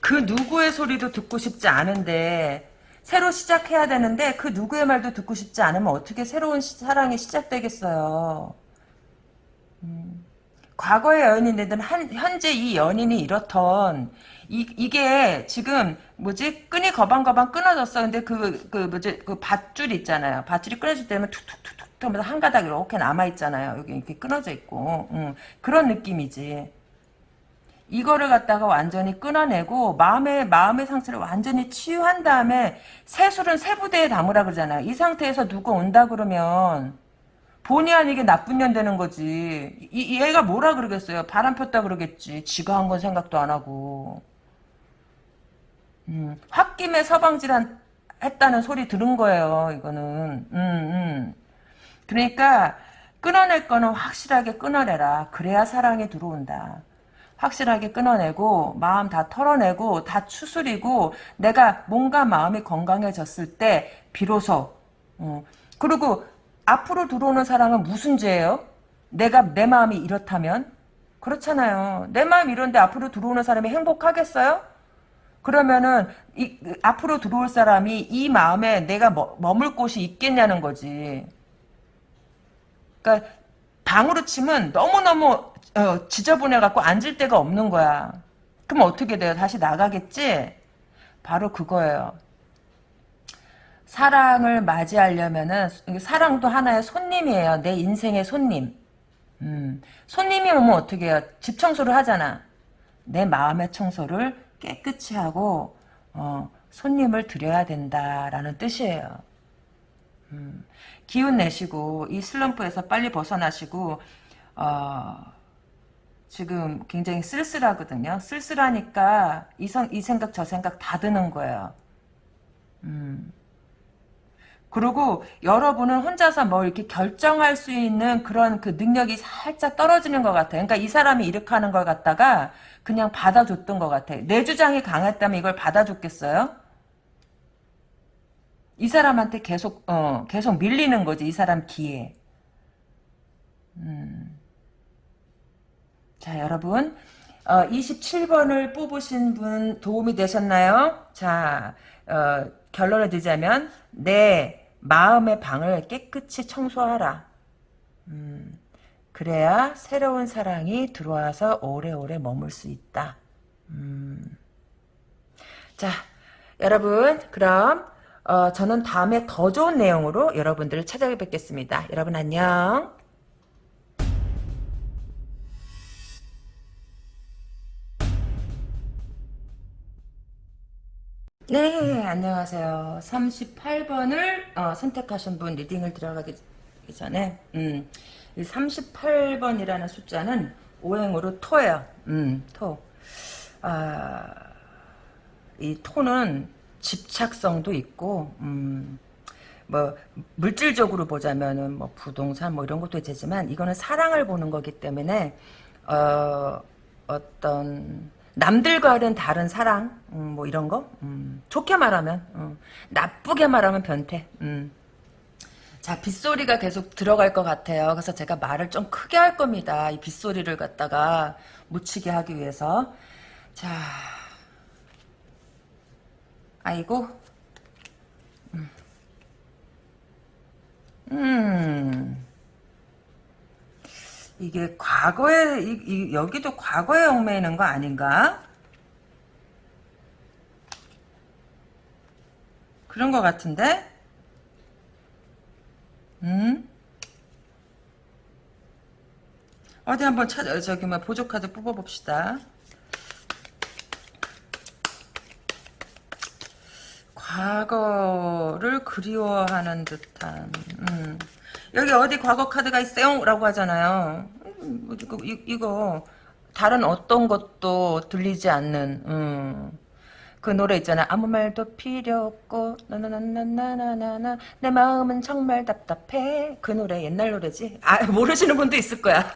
그 누구의 소리도 듣고 싶지 않은데 새로 시작해야 되는데 그 누구의 말도 듣고 싶지 않으면 어떻게 새로운 시, 사랑이 시작되겠어요. 음. 과거의 연인이든 한, 현재 이 연인이 이렇던 이, 이게 지금 뭐지? 끈이 거방거방 끊어졌어. 근데 그, 그 뭐지? 그 밧줄 있잖아요. 밧줄이 끊어질 때면 툭툭툭툭 하면서 한 가닥 이렇게 남아 있잖아요. 여기 이렇게 끊어져 있고. 음, 그런 느낌이지. 이거를 갖다가 완전히 끊어내고 마음의 마음의 상처를 완전히 치유한 다음에 새술은 새 부대에 담으라 그러잖아요. 이 상태에서 누구 온다 그러면 본의 아니게 나쁜 년 되는 거지. 이, 얘가 뭐라 그러겠어요? 바람 폈다 그러겠지. 지가 한 건 생각도 안 하고 음, 홧김에 서방질한 했다는 소리 들은 거예요. 이거는. 음, 음. 그러니까 끊어낼 거는 확실하게 끊어내라. 그래야 사랑이 들어온다. 확실하게 끊어내고 마음 다 털어내고 다 추스리고 내가 뭔가 마음이 건강해졌을 때 비로소 어. 그리고 앞으로 들어오는 사랑은 무슨 죄예요? 내가 내 마음이 이렇다면 그렇잖아요. 내 마음 이런데 앞으로 들어오는 사람이 행복하겠어요? 그러면은 이, 앞으로 들어올 사람이 이 마음에 내가 머, 머물 곳이 있겠냐는 거지. 그러니까 방으로 치면 너무너무 어, 지저분해갖고 앉을 데가 없는 거야. 그럼 어떻게 돼요? 다시 나가겠지? 바로 그거예요. 사랑을 맞이하려면은 사랑도 하나의 손님이에요. 내 인생의 손님. 음, 손님이 오면 어떻게 해요? 집 청소를 하잖아. 내 마음의 청소를 깨끗이 하고 어, 손님을 드려야 된다라는 뜻이에요. 음, 기운 내시고 이 슬럼프에서 빨리 벗어나시고 어, 지금 굉장히 쓸쓸하거든요. 쓸쓸하니까 이, 성, 이 생각 저 생각 다 드는 거예요. 음. 그리고 여러분은 혼자서 뭐 이렇게 결정할 수 있는 그런 그 능력이 살짝 떨어지는 것 같아요. 그러니까 이 사람이 이렇게 하는 걸 갖다가 그냥 받아줬던 것 같아. 내 주장이 강했다면 이걸 받아줬겠어요? 이 사람한테 계속 어 계속 밀리는 거지 이 사람 뒤에. 음. 자 여러분 어, 27번을 뽑으신 분 도움이 되셨나요? 자 어, 결론을 드자면 내 마음의 방을 깨끗이 청소하라. 음, 그래야 새로운 사랑이 들어와서 오래오래 머물 수 있다. 음. 자, 여러분, 그럼, 어, 저는 다음에 더 좋은 내용으로 여러분들을 찾아뵙겠습니다. 여러분 안녕. 네, 안녕하세요. 38번을 어, 선택하신 분 리딩을 들어가기 전에 음, 이 38번이라는 숫자는 오행으로 토예요. 음, 토. 아, 이 토는 집착성도 있고 음, 뭐 물질적으로 보자면은 뭐 부동산 뭐 이런 것도 되지만 이거는 사랑을 보는 거기 때문에 어, 어떤 남들과는 다른 사랑 음, 뭐 이런 거? 음, 좋게 말하면 음, 나쁘게 말하면 변태. 음. 자 빗소리가 계속 들어갈 것 같아요. 그래서 제가 말을 좀 크게 할 겁니다. 이 빗소리를 갖다가 묻히게 하기 위해서. 자. 아이고. 음, 음. 이게 과거에 이, 이, 여기도 과거에 얽매이는 거 아닌가? 그런 거 같은데? 음? 어디 한번 찾아 저기 뭐 보조 카드 뽑아봅시다. 과거를 그리워하는 듯한. 음. 여기 어디 과거 카드가 있어요? 라고 하잖아요. 음, 뭐 이거, 이거 다른 어떤 것도 들리지 않는 음. 그 노래 있잖아 아무 말도 필요 없고 나나나나나나나 내 마음은 정말 답답해 그 노래 옛날 노래지 아 모르시는 분도 있을 거야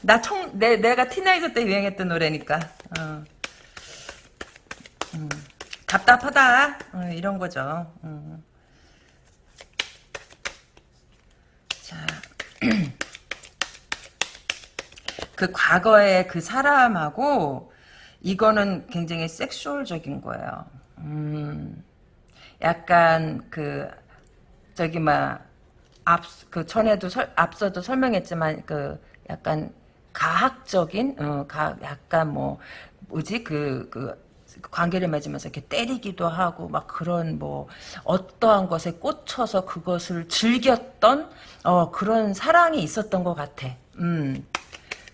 나 청, 내, 내가 티나이저 때 유행했던 노래니까 어. 음. 답답하다 어, 이런 거죠 음. 자, 그 과거의 그 사람하고 이거는 굉장히 섹슈얼적인 거예요. 음, 약간 그 저기 막앞그 전에도 설, 앞서도 설명했지만 그 약간 가학적인 어, 가 약간 뭐 뭐지 그그 그 관계를 맺으면서 이렇게 때리기도 하고 막 그런 뭐 어떠한 것에 꽂혀서 그것을 즐겼던 어 그런 사랑이 있었던 것 같아. 음.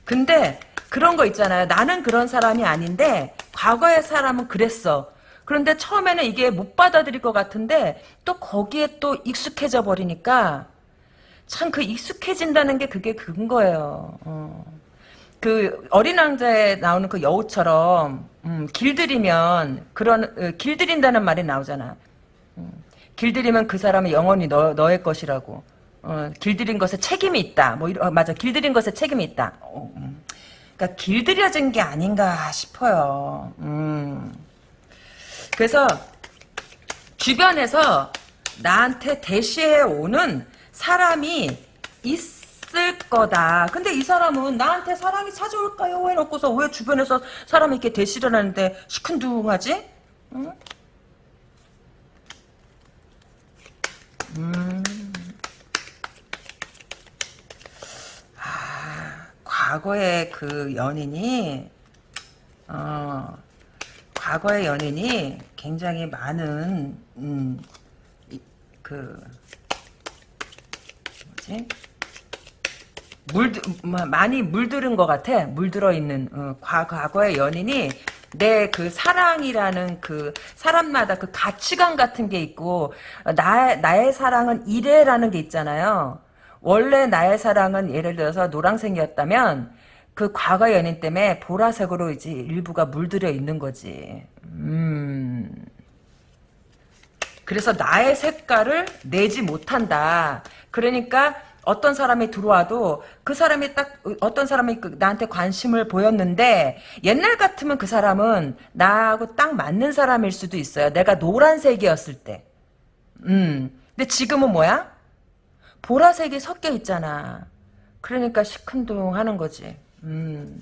근데 그런 거 있잖아요. 나는 그런 사람이 아닌데 과거의 사람은 그랬어. 그런데 처음에는 이게 못 받아들일 것 같은데 또 거기에 또 익숙해져 버리니까 참 그 익숙해진다는 게 그게 그건 거예요. 어. 그 어린 왕자에 나오는 그 여우처럼 음, 길들이면 그런 어, 길들인다는 말이 나오잖아. 음, 길들이면 그 사람은 영원히 너, 너의 것이라고. 어, 길들인 것에 책임이 있다. 뭐 이런, 어, 맞아. 길들인 것에 책임이 있다. 어, 음. 그러니까 길들여진 게 아닌가 싶어요. 음. 그래서 주변에서 나한테 대시해 오는 사람이 있 있을 거다. 근데 이 사람은 나한테 사랑이 찾아올까요? 해놓고서 왜 주변에서 사람이 이렇게 대시를 하는데 시큰둥하지? 응? 음. 아, 과거의 그 연인이, 어, 과거의 연인이 굉장히 많은, 음, 그, 뭐지? 물 많이 물들은 것 같아. 물들어 있는 어, 과거의 연인이 내 그 사랑이라는 그 사람마다 그 가치관 같은 게 있고 나 나의 사랑은 이래라는 게 있잖아요. 원래 나의 사랑은 예를 들어서 노란색이었다면 그 과거 연인 때문에 보라색으로 이제 일부가 물들여 있는 거지. 음. 그래서 나의 색깔을 내지 못한다. 그러니까 어떤 사람이 들어와도 그 사람이 딱 어떤 사람이 그 나한테 관심을 보였는데 옛날 같으면 그 사람은 나하고 딱 맞는 사람일 수도 있어요. 내가 노란색이었을 때. 음. 근데 지금은 뭐야? 보라색이 섞여 있잖아. 그러니까 시큰둥 하는 거지. 음.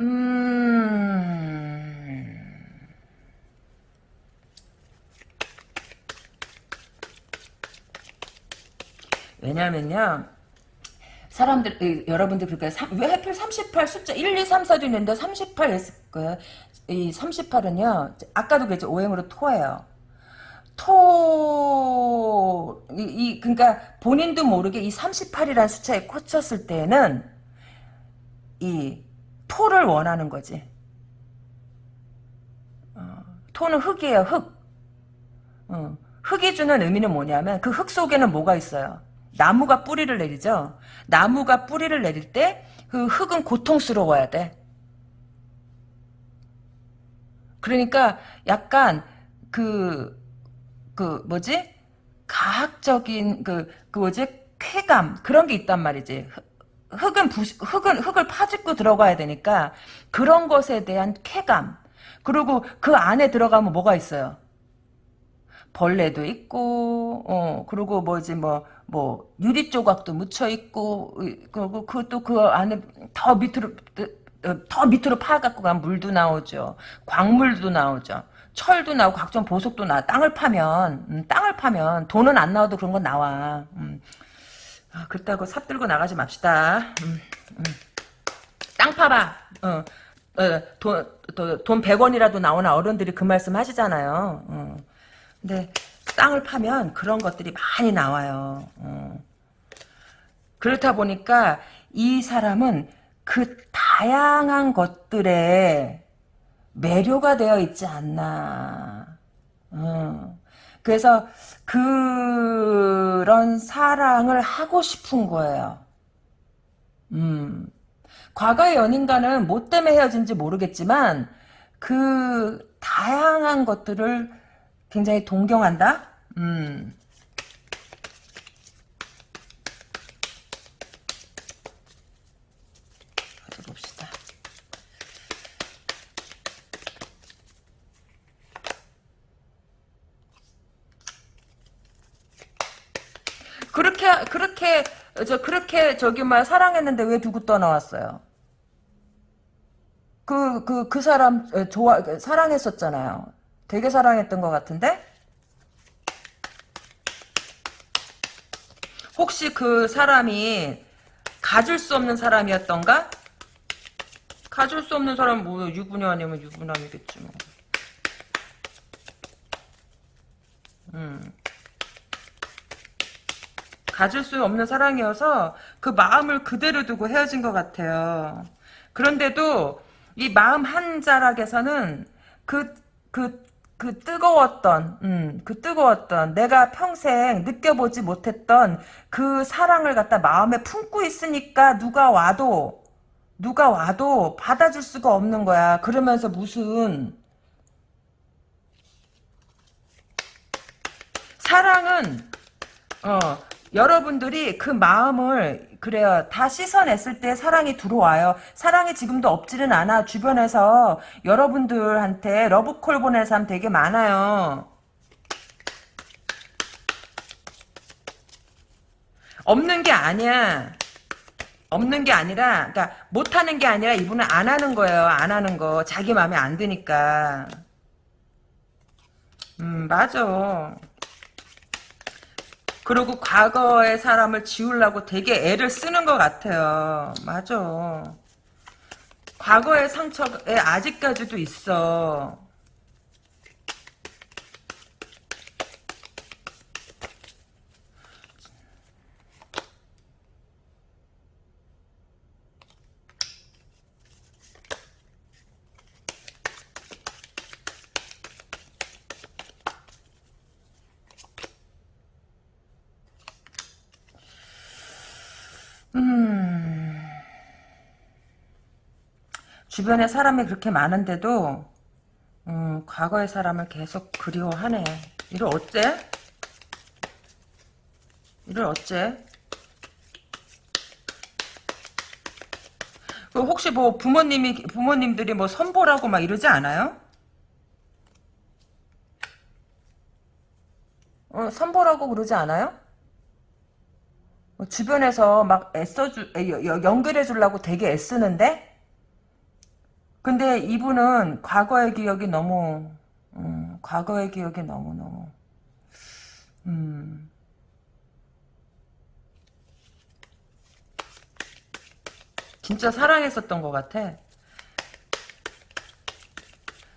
음. 왜냐면요. 사람들, 이, 여러분들, 그러니까, 삼- 왜 하필 38 숫자, 1, 2, 3, 4도 있는데 38 했을 거예요. 이 38은요, 아까도 그랬죠. 오행으로 토예요. 토, 이, 이, 그러니까 본인도 모르게 이 38이라는 숫자에 꽂혔을 때는 이 토를 원하는 거지. 어, 토는 흙이에요, 흙. 어, 흙이 주는 의미는 뭐냐면 그 흙 속에는 뭐가 있어요? 나무가 뿌리를 내리죠. 나무가 뿌리를 내릴 때 그 흙은 고통스러워야 돼. 그러니까 약간 그, 그 뭐지? 가학적인 그, 그 뭐지? 쾌감 그런 게 있단 말이지. 흙- 흙은 부, 흙은 흙을 파짓고 들어가야 되니까 그런 것에 대한 쾌감. 그리고 그 안에 들어가면 뭐가 있어요? 벌레도 있고, 어, 그리고 뭐지, 뭐, 뭐, 유리 조각도 묻혀 있고, 그리고 그것도 그 안에 더 밑으로, 어, 더 밑으로 파 갖고 가면 물도 나오죠. 광물도 나오죠. 철도 나오고 각종 보석도 나. 땅을 파면, 음, 땅을 파면 돈은 안 나와도 그런 건 나와. 음. 아, 그렇다고 삽 들고 나가지 맙시다. 음, 음. 땅 파봐. 어, 어, 돈, 돈, 돈 100원이라도 나오나 어른들이 그 말씀 하시잖아요. 어. 근데 땅을 파면 그런 것들이 많이 나와요. 어. 그렇다 보니까 이 사람은 그 다양한 것들에 매료가 되어 있지 않나. 어. 그래서 그런 사랑을 하고 싶은 거예요. 음. 과거의 연인과는 뭐 때문에 헤어진지 모르겠지만 그 다양한 것들을 굉장히 동경한다. 음. 어디 봅시다. 그렇게 그렇게 저 그렇게 저기 막 사랑했는데 왜 두고 떠나왔어요? 그 그 그 사람 어, 좋아 사랑했었잖아요. 되게 사랑했던 것 같은데 혹시 그 사람이 가질 수 없는 사람이었던가? 가질 수 없는 사람 뭐 유부녀 아니면 유부남이겠지 뭐. 음. 가질 수 없는 사랑이어서 그 마음을 그대로 두고 헤어진 것 같아요. 그런데도 이 마음 한 자락에서는 그, 그, 그 뜨거웠던, 음, 그 뜨거웠던, 내가 평생 느껴보지 못했던 그 사랑을 갖다 마음에 품고 있으니까 누가 와도, 누가 와도 받아줄 수가 없는 거야. 그러면서 무슨, 사랑은, 어, 여러분들이 그 마음을 그래요. 다 씻어냈을 때 사랑이 들어와요. 사랑이 지금도 없지는 않아. 주변에서 여러분들한테 러브콜 보낸 사람 되게 많아요. 없는 게 아니야. 없는 게 아니라, 그러니까 못하는 게 아니라 이분은 안 하는 거예요. 안 하는 거. 자기 마음에 안 드니까. 음, 맞아. 그리고 과거의 사람을 지우려고 되게 애를 쓰는 것 같아요. 맞아. 과거의 상처에 아직까지도 있어. 주변에 사람이 그렇게 많은데도 음, 과거의 사람을 계속 그리워하네. 이를 어째? 이를 어째? 그 혹시 뭐 부모님이 부모님들이 뭐 선보라고 막 이러지 않아요? 어, 선보라고 그러지 않아요? 뭐 주변에서 막 애써 주 연결해 주려고 되게 애쓰는데 근데 이분은 과거의 기억이 너무 음, 과거의 기억이 너무너무 음, 진짜 사랑했었던 것 같아.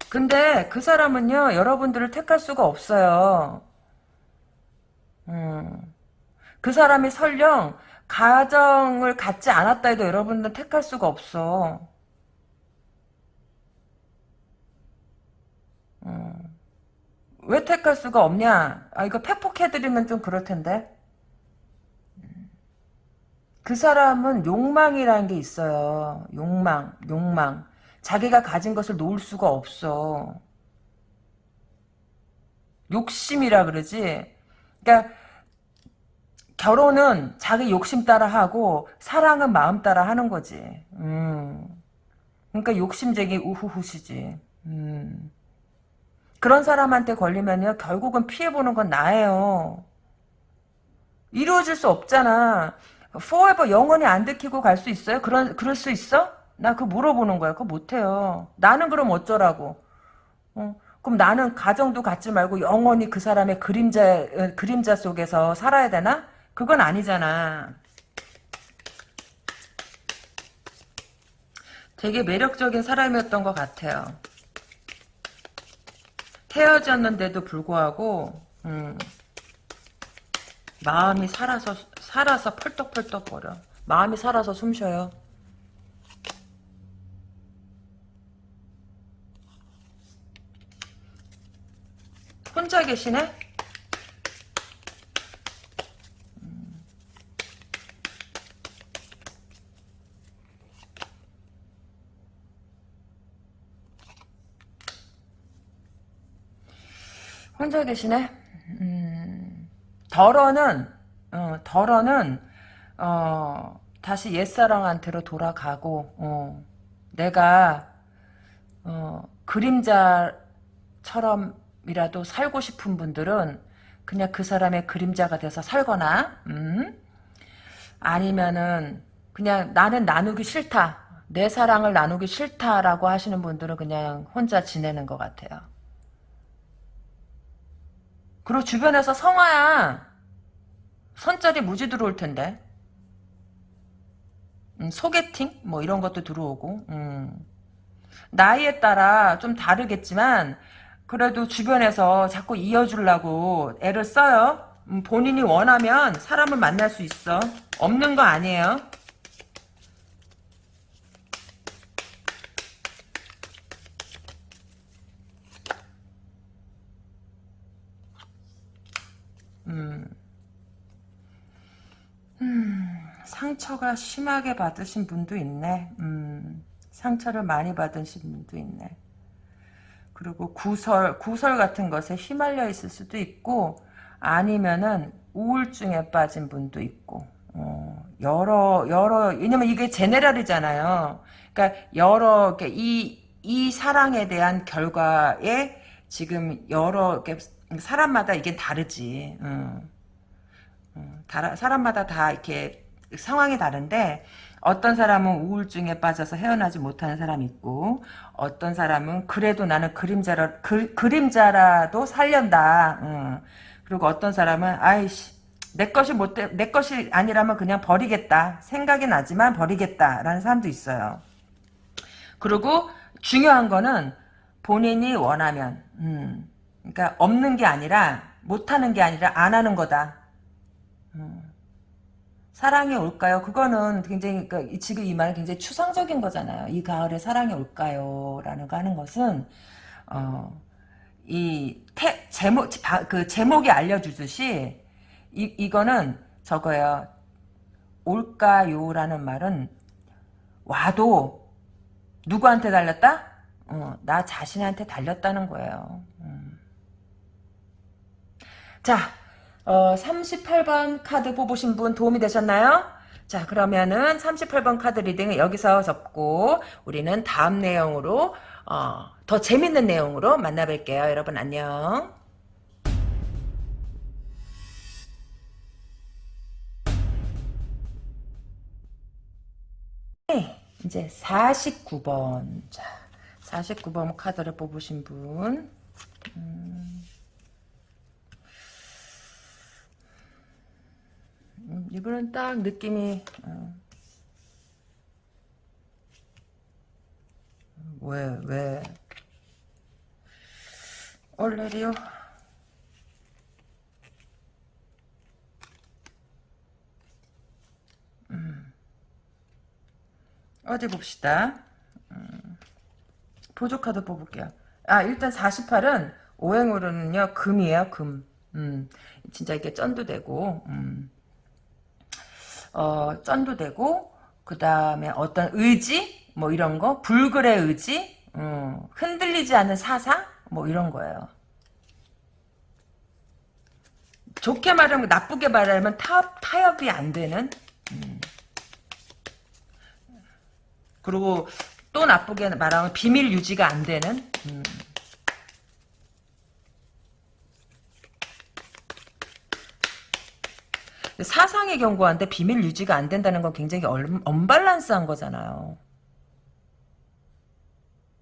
근데 그 사람은요, 여러분들을 택할 수가 없어요. 음, 그 사람이 설령 가정을 갖지 않았다 해도 여러분들은 택할 수가 없어. 왜 택할 수가 없냐? 아, 이거 팩폭해드리면 좀 그럴 텐데. 그 사람은 욕망이라는 게 있어요. 욕망, 욕망. 자기가 가진 것을 놓을 수가 없어. 욕심이라 그러지. 그러니까 결혼은 자기 욕심 따라 하고 사랑은 마음 따라 하는 거지. 음. 그러니까 욕심쟁이 우후후시지. 음. 그런 사람한테 걸리면요 결국은 피해보는 건 나예요. 이루어질 수 없잖아. forever 영원히 안 들키고 갈 수 있어요? 그런 그럴 수 있어? 나 그거 물어보는 거야. 그거 못해요. 나는 그럼 어쩌라고? 어? 그럼 나는 가정도 갖지 말고 영원히 그 사람의 그림자 어, 그림자 속에서 살아야 되나? 그건 아니잖아. 되게 매력적인 사람이었던 것 같아요. 헤어졌는데도 불구하고 음, 마음이 살아서 살아서 펄떡펄떡 거려. 마음이 살아서 숨 쉬어요. 혼자 계시네? 혼자 계시네? 음, 덜어는, 어, 덜어는, 어, 다시 옛사랑한테로 돌아가고, 어, 내가, 어, 그림자처럼이라도 살고 싶은 분들은 그냥 그 사람의 그림자가 돼서 살거나, 음? 아니면은, 그냥 나는 나누기 싫다. 내 사랑을 나누기 싫다라고 하시는 분들은 그냥 혼자 지내는 것 같아요. 그리고 주변에서 성화야 선짜리 무지 들어올 텐데. 음, 소개팅? 뭐 이런 것도 들어오고. 음. 나이에 따라 좀 다르겠지만 그래도 주변에서 자꾸 이어주려고 애를 써요. 음, 본인이 원하면 사람을 만날 수 있어. 없는 거 아니에요 음. 음, 상처가 심하게 받으신 분도 있네. 음, 상처를 많이 받으신 분도 있네. 그리고 구설, 구설 같은 것에 휘말려 있을 수도 있고, 아니면은 우울증에 빠진 분도 있고, 어, 여러, 여러, 왜냐면 이게 제네랄이잖아요. 그러니까 여러, 이, 이 사랑에 대한 결과에 지금 여러, 사람마다 이게 다르지. 음. 음, 사람마다 다 이렇게 상황이 다른데 어떤 사람은 우울증에 빠져서 헤어나지 못하는 사람이 있고 어떤 사람은 그래도 나는 그림자라 그, 그림자라도 살련다. 음. 그리고 어떤 사람은 아이씨 내 것이 못내 것이 아니라면 그냥 버리겠다. 생각이 나지만 버리겠다라는 사람도 있어요. 그리고 중요한 거는 본인이 원하면 음. 그러니까 없는 게 아니라 못하는 게 아니라 안 하는 거다. 음. 사랑이 올까요? 그거는 굉장히 그러니까 지금 이 말은 굉장히 추상적인 거잖아요. 이 가을에 사랑이 올까요? 라는 거 하는 것은 어, 이 태, 제목 그 제목이 알려주듯이 이 이거는 저거예요. 올까요라는 말은 와도 누구한테 달렸다? 어, 나 자신한테 달렸다는 거예요. 음. 자, 어, 38번 카드 뽑으신 분 도움이 되셨나요? 자, 그러면은 38번 카드 reading은 여기서 접고 우리는 다음 내용으로 어, 더 재밌는 내용으로 만나뵐게요. 여러분 안녕. 네, 이제 49번. 자, 49번 카드를 뽑으신 분. 음. 음, 이분은 딱 느낌이 어. 왜, 왜? 얼레리요? 음. 어디 봅시다. 음. 보조 카드 뽑을게요. 아, 일단 48은 오행으로는요, 금이에요, 금. 음. 진짜 이게 쩐도 되고, 음. 어, 쩐도 되고, 그 다음에 어떤 의지? 뭐 이런 거? 불굴의 의지? 음, 흔들리지 않는 사상? 뭐 이런 거예요. 좋게 말하면 나쁘게 말하면 타, 타협이 안 되는 음. 그리고 또 나쁘게 말하면 비밀 유지가 안 되는 음. 사상의 경고한데 비밀 유지가 안 된다는 건 굉장히 얼, 언밸런스한 거잖아요.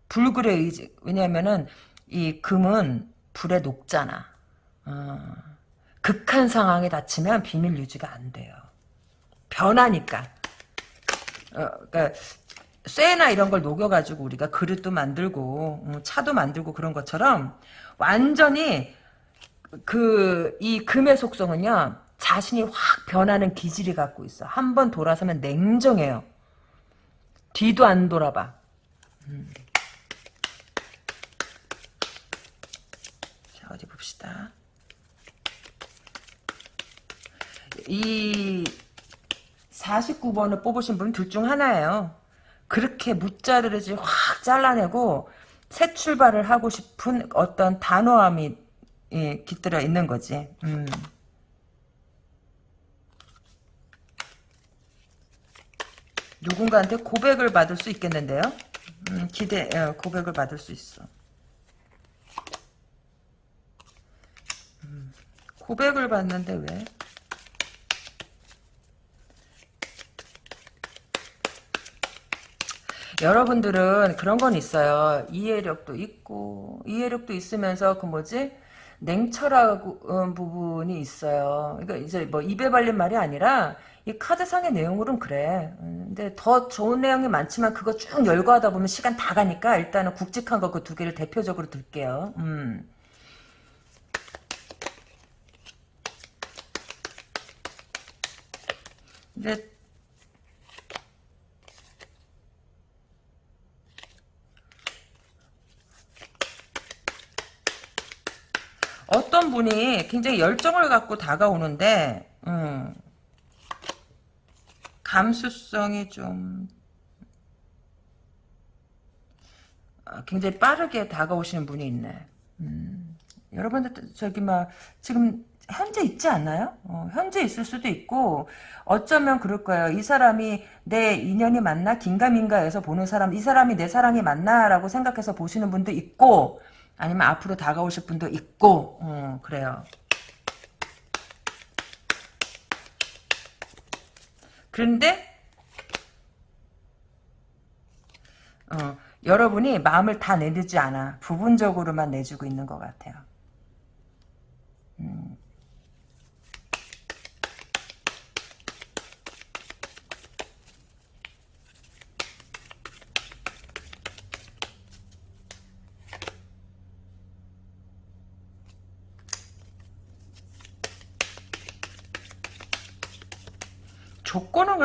불굴의 의지 왜냐면은 이 금은 불에 녹잖아. 어. 극한 상황에 닥치면 비밀 유지가 안 돼요. 변하니까. 어, 그러니까 쇠나 이런 걸 녹여가지고 우리가 그릇도 만들고 음, 차도 만들고 그런 것처럼 완전히 그 이 금의 속성은요 자신이 확 변하는 기질이 갖고 있어. 한 번 돌아서면 냉정해요. 뒤도 안 돌아봐. 음. 자 어디 봅시다. 이 49번을 뽑으신 분둘중 하나예요. 그렇게 무자르르지 확 잘라내고 새 출발을 하고 싶은 어떤 단호함이 예, 깃들어 있는 거지. 음. 누군가한테 고백을 받을 수 있겠는데요. 음, 기대 어, 고백을 받을 수 있어. 음, 고백을 받는데 왜? 여러분들은 그런 건 있어요. 이해력도 있고 이해력도 있으면서 그 뭐지 냉철한 부분이 있어요. 그러니까 이제 뭐 입에 발린 말이 아니라 이 카드상의 내용으로는 그래. 음, 근데 더 좋은 내용이 많지만 그거 쭉 열거하다 보면 시간 다 가니까 일단은 굵직한 거 그 두 개를 대표적으로 들게요. 음. 근데 어떤 분이 굉장히 열정을 갖고 다가오는데 음, 감수성이 좀 어, 굉장히 빠르게 다가오시는 분이 있네. 음, 여러분들 저기 막 지금 현재 있지 않나요? 어, 현재 있을 수도 있고 어쩌면 그럴 거예요. 이 사람이 내 인연이 맞나 긴가민가해서 보는 사람 이 사람이 내 사랑이 맞나 라고 생각해서 보시는 분도 있고 아니면 앞으로 다가오실 분도 있고 어, 그래요. 그런데 어, 여러분이 마음을 다 내주지 않아. 부분적으로만 내주고 있는 것 같아요.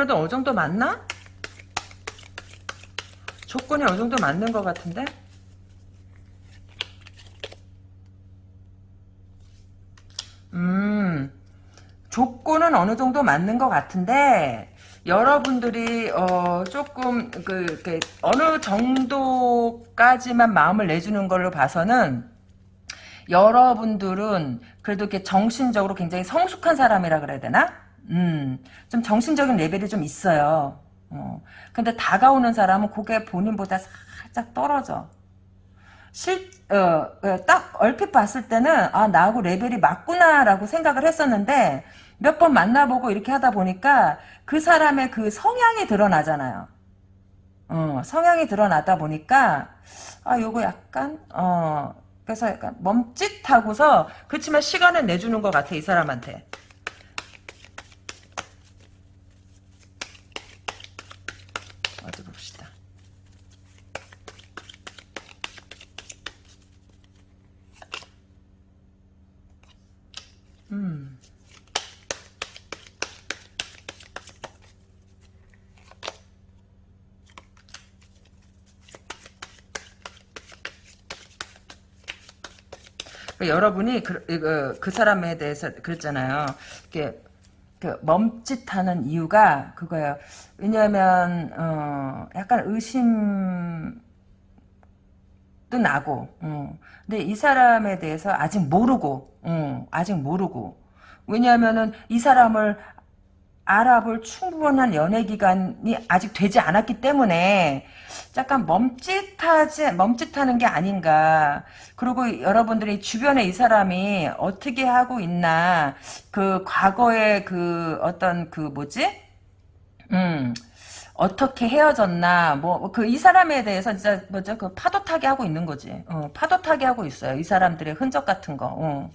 그래도 어느 정도 맞나? 조건이 어느 정도 맞는 것 같은데? 음, 조건은 어느 정도 맞는 것 같은데, 여러분들이 어 조금 그 이렇게 어느 정도까지만 마음을 내주는 걸로 봐서는 여러분들은 그래도 이렇게 정신적으로 굉장히 성숙한 사람이라 그래야 되나? 음, 좀 정신적인 레벨이 좀 있어요. 어. 근데 다가오는 사람은 그게 본인보다 살짝 떨어져. 실, 어, 어, 딱 얼핏 봤을 때는 아 나하고 레벨이 맞구나라고 생각을 했었는데 몇 번 만나보고 이렇게 하다 보니까 그 사람의 그 성향이 드러나잖아요. 어, 성향이 드러나다 보니까 아 요거 약간 어 그래서 약간 멈칫하고서 그렇지만 시간을 내주는 것 같아 이 사람한테. 여러분이 그, 그, 그 사람에 대해서 그랬잖아요. 이게 그 멈칫하는 이유가 그거예요. 왜냐하면 어, 약간 의심 도 나고, 어. 근데 이 사람에 대해서 아직 모르고, 어, 아직 모르고. 왜냐하면은 이 사람을 알아볼 충분한 연애 기간이 아직 되지 않았기 때문에 약간 멈칫하지 멈칫하는 게 아닌가. 그리고 여러분들이 주변에 이 사람이 어떻게 하고 있나 그 과거의 그 어떤 그 뭐지? 음. 어떻게 헤어졌나 뭐 그 이 사람에 대해서 진짜 뭐죠 그 파도 타기 하고 있는 거지 어, 파도 타기 하고 있어요 이 사람들의 흔적 같은 거 어.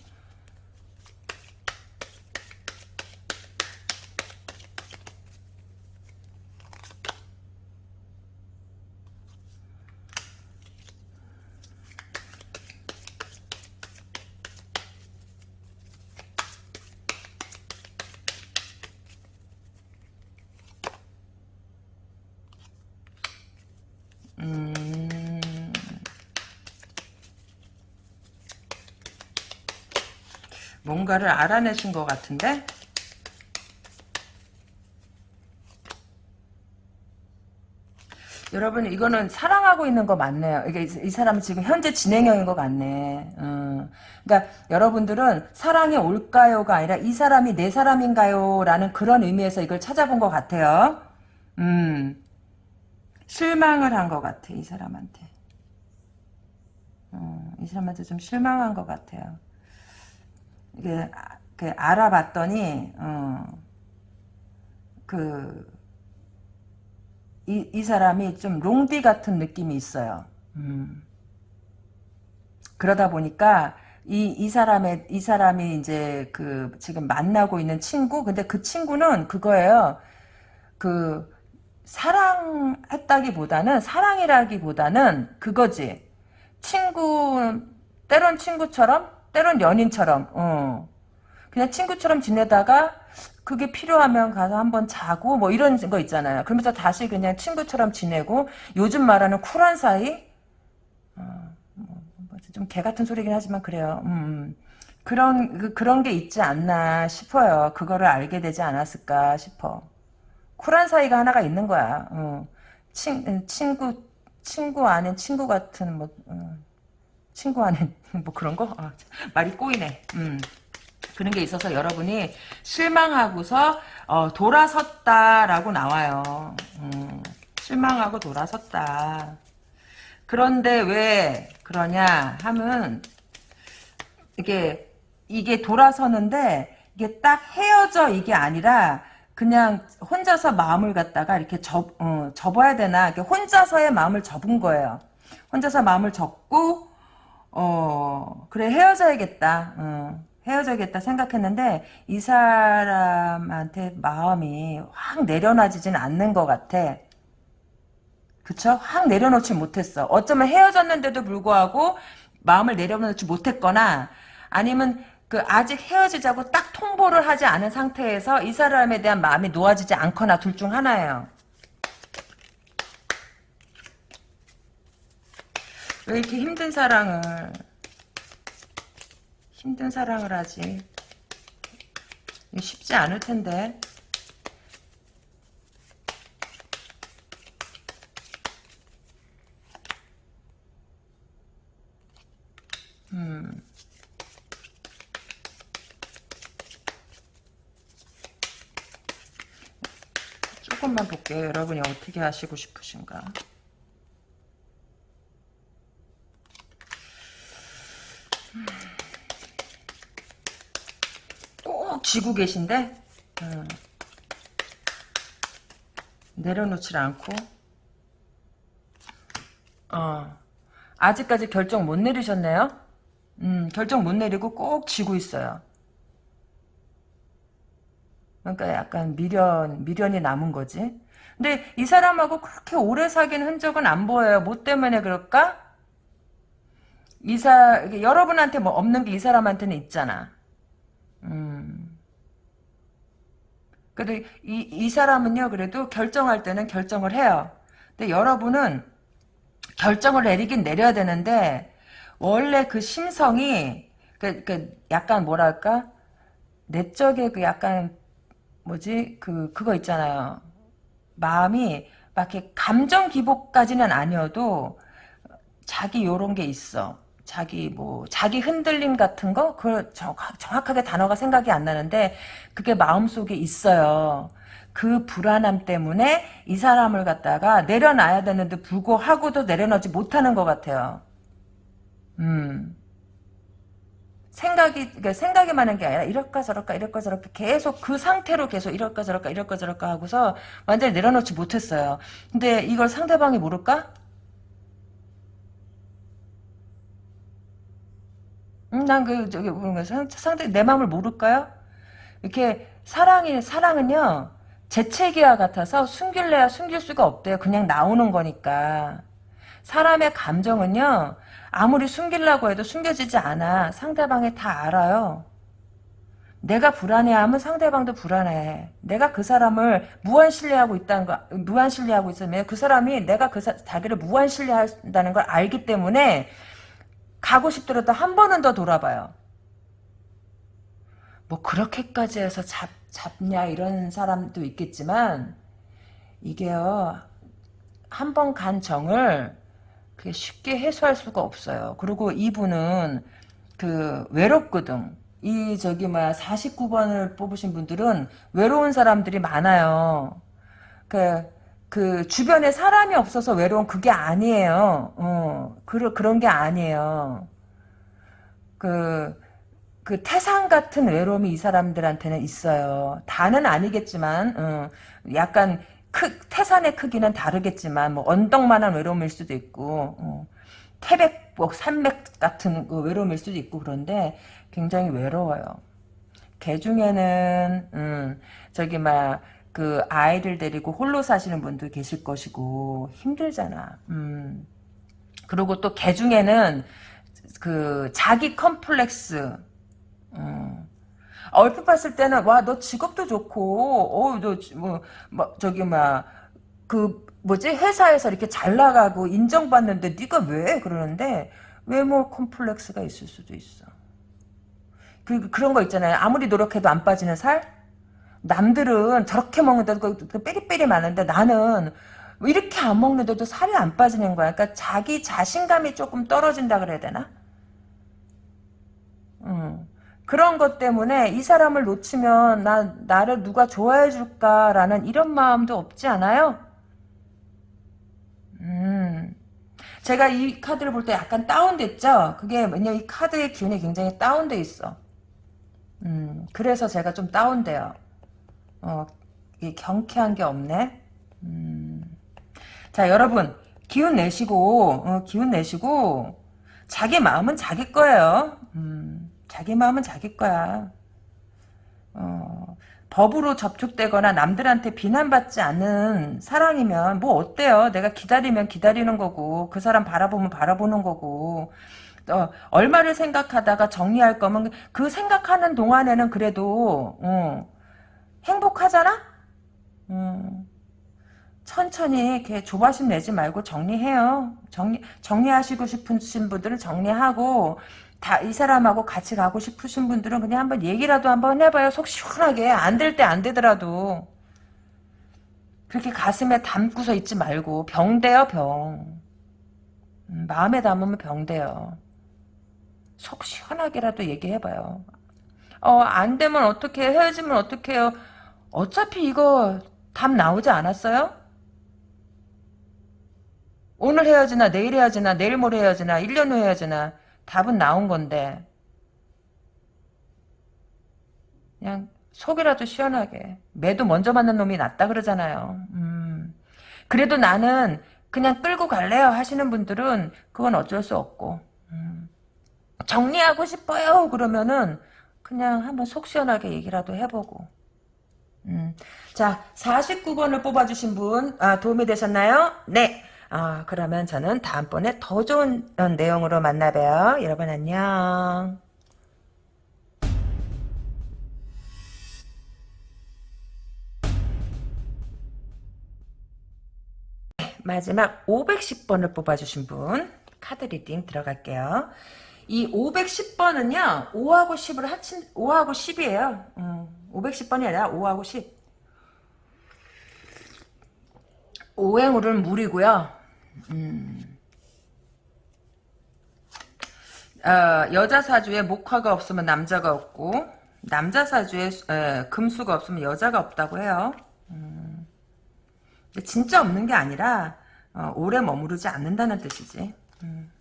음. 뭔가를 알아내신 것 같은데? 여러분 이거는 사랑하고 있는 거 맞네요. 이게 이 사람은 지금 현재 진행형인 것 같네. 음. 그러니까 여러분들은 사랑이 올까요가 아니라 이 사람이 내 사람인가요라는 그런 의미에서 이걸 찾아본 것 같아요. 음. 실망을 한 것 같아 이 사람한테 어, 이 사람한테 좀 실망한 것 같아요 이게 그 알아봤더니 어, 그 이, 이 사람이 좀 롱디 같은 느낌이 있어요. 음. 그러다 보니까 이, 이 사람의, 이 사람이 이제 그 지금 만나고 있는 친구? 근데 그 친구는 그거예요. 그, 사랑했다기보다는 사랑이라기보다는 그거지. 친구 때론 친구처럼 때론 연인처럼 어. 그냥 친구처럼 지내다가 그게 필요하면 가서 한번 자고 뭐 이런 거 있잖아요. 그러면서 다시 그냥 친구처럼 지내고 요즘 말하는 쿨한 사이 어, 뭐좀 개 같은 소리긴 하지만 그래요. 음, 음. 그런 그, 그런 게 있지 않나 싶어요. 그거를 알게 되지 않았을까 싶어. 쿨한 사이가 하나가 있는 거야. 어. 친, 친구, 친구 아닌 친구 같은, 뭐, 어. 친구 아닌, 뭐 그런 거? 아, 말이 꼬이네. 음. 그런 게 있어서 여러분이 실망하고서, 어, 돌아섰다라고 나와요. 음. 실망하고 돌아섰다. 그런데 왜 그러냐 하면, 이게, 이게 돌아서는데, 이게 딱 헤어져 이게 아니라, 그냥 혼자서 마음을 갖다가 이렇게 접, 어, 접어야 되나 이렇게 혼자서의 마음을 접은 거예요. 혼자서 마음을 접고 어 그래 헤어져야겠다. 어, 헤어져야겠다 생각했는데 이 사람한테 마음이 확 내려놔지진 않는 것 같아. 그쵸? 확 내려놓지 못했어. 어쩌면 헤어졌는데도 불구하고 마음을 내려놓지 못했거나 아니면 그 아직 헤어지자고 딱 통보를 하지 않은 상태에서 이 사람에 대한 마음이 놓아지지 않거나 둘 중 하나예요. 왜 이렇게 힘든 사랑을 힘든 사랑을 하지? 쉽지 않을 텐데. 음. 조금만 볼게요. 여러분이 어떻게 하시고 싶으신가. 꼭 쥐고 계신데 음. 내려놓질 않고 어. 아직까지 결정 못 내리셨네요. 음, 결정 못 내리고 꼭 쥐고 있어요. 그러니까 약간 미련, 미련이 남은 거지. 근데 이 사람하고 그렇게 오래 사귄 흔적은 안 보여요. 뭐 때문에 그럴까? 이사, 여러분한테 뭐 없는 게 이 사람한테는 있잖아. 음. 그래도 이, 이 사람은요, 그래도 결정할 때는 결정을 해요. 근데 여러분은 결정을 내리긴 내려야 되는데, 원래 그 심성이, 그, 그, 약간 뭐랄까? 내적의 그 약간, 뭐지? 그, 그거 있잖아요. 마음이 막 이렇게 감정 기복까지는 아니어도, 자기 요런 게 있어. 자기 뭐 자기 흔들림 같은 거그 정확 하게 단어가 생각이 안 나는데 그게 마음속에 있어요. 그 불안함 때문에 이 사람을 갖다가 내려놔야 되는데 불구하고도 내려놓지 못하는 것 같아요. 음. 생각이 그러니까 생각이 많은 게 아니라 이럴까 저럴까 이럴까 저럴까 계속 그 상태로 계속 이럴까 저럴까 이럴까 저럴까 하고서 완전히 내려놓지 못했어요. 근데 이걸 상대방이 모를까? 음, 난그 저기 뭐가 상대 내 마음을 모를까요? 이렇게 사랑이 사랑은요 재채기와 같아서 숨길래야 숨길 수가 없대요. 그냥 나오는 거니까. 사람의 감정은요 아무리 숨기려고 해도 숨겨지지 않아. 상대방이 다 알아요. 내가 불안해하면 상대방도 불안해. 내가 그 사람을 무한 신뢰하고 있다는 거, 무한 신뢰하고 있으면 그 사람이 내가 그 사, 자기를 무한 신뢰한다는 걸 알기 때문에 가고 싶더라도 한 번은 더 돌아봐요. 뭐 그렇게까지 해서 잡, 잡냐 이런 사람도 있겠지만 이게요 한 번 간 정을 그게 쉽게 해소할 수가 없어요. 그리고 이분은 그 외롭거든. 이 저기 뭐야 49번을 뽑으신 분들은 외로운 사람들이 많아요. 그, 그 주변에 사람이 없어서 외로운 그게 아니에요. 어, 그, 그런 게 아니에요. 그, 그 태산 같은 외로움이 이 사람들한테는 있어요. 다는 아니겠지만, 어, 약간 크, 태산의 크기는 다르겠지만, 뭐 언덕만한 외로움일 수도 있고, 어, 태백, 뭐 산맥 같은 그 외로움일 수도 있고 그런데 굉장히 외로워요. 개 중에는 음, 저기 막 그 아이를 데리고 홀로 사시는 분도 계실 것이고 힘들잖아. 음. 그리고 또 개 중에는 그 자기 컴플렉스 음. 얼핏 봤을 때는 와 너 직업도 좋고 어너뭐 뭐, 저기 막그 뭐지 회사에서 이렇게 잘 나가고 인정받는데 네가 왜 그러는데 외모 컴플렉스가 있을 수도 있어. 그 그런 거 있잖아요. 아무리 노력해도 안 빠지는 살. 남들은 저렇게 먹는데도 그, 그 빼리빼리 많은데 나는 이렇게 안 먹는데도 살이 안 빠지는 거야. 그러니까 자기 자신감이 조금 떨어진다 그래야 되나? 음. 그런 것 때문에 이 사람을 놓치면 나, 나를 누가 좋아해 줄까라는 이런 마음도 없지 않아요? 음. 제가 이 카드를 볼 때 약간 다운됐죠? 그게 왜냐면 이 카드의 기운이 굉장히 다운돼 있어. 음, 그래서 제가 좀 다운돼요. 어, 경쾌한 게 없네. 음. 자, 여러분, 기운 내시고, 어, 기운 내시고, 자기 마음은 자기 거예요. 음, 자기 마음은 자기 거야. 어, 법으로 접촉되거나 남들한테 비난받지 않는 사랑이면 뭐 어때요? 내가 기다리면 기다리는 거고 그 사람 바라보면 바라보는 거고 어, 얼마를 생각하다가 정리할 거면 그 생각하는 동안에는 그래도 어, 행복하잖아? 음, 천천히 이렇게 조바심 내지 말고 정리해요. 정리 정리하시고 싶으신 분들은 정리하고 다 이 사람하고 같이 가고 싶으신 분들은 그냥 한번 얘기라도 한번 해봐요. 속 시원하게 안 될 때 안 되더라도 그렇게 가슴에 담고서 있지 말고 병돼요 병. 음, 마음에 담으면 병돼요. 속 시원하게라도 얘기해봐요. 어, 안 되면 어떻게 헤어지면 어떡해요. 어차피 이거 답 나오지 않았어요? 오늘 헤어지나 내일 헤어지나 내일 모레 헤어지나 1년 후 헤어지나 답은 나온 건데 그냥 속이라도 시원하게 매도 먼저 만난 놈이 낫다 그러잖아요. 음. 그래도 나는 그냥 끌고 갈래요 하시는 분들은 그건 어쩔 수 없고 음. 정리하고 싶어요 그러면은 그냥 한번 속 시원하게 얘기라도 해보고 음. 자 49번을 뽑아주신 분 아, 도움이 되셨나요? 네 아, 그러면 저는 다음번에 더 좋은 내용으로 만나봬요 여러분 안녕 마지막 510번을 뽑아주신 분 카드 reading 들어갈게요. 이 510번은요 5하고 10을 합친 5하고 10이에요. 음, 510번이 아니라 5하고 10. 오행으로는 물이고요. 음. 어, 여자 사주에 목화가 없으면 남자가 없고 남자 사주에 에, 금수가 없으면 여자가 없다고 해요. 음. 진짜 없는 게 아니라 어, 오래 머무르지 않는다는 뜻이지. 음.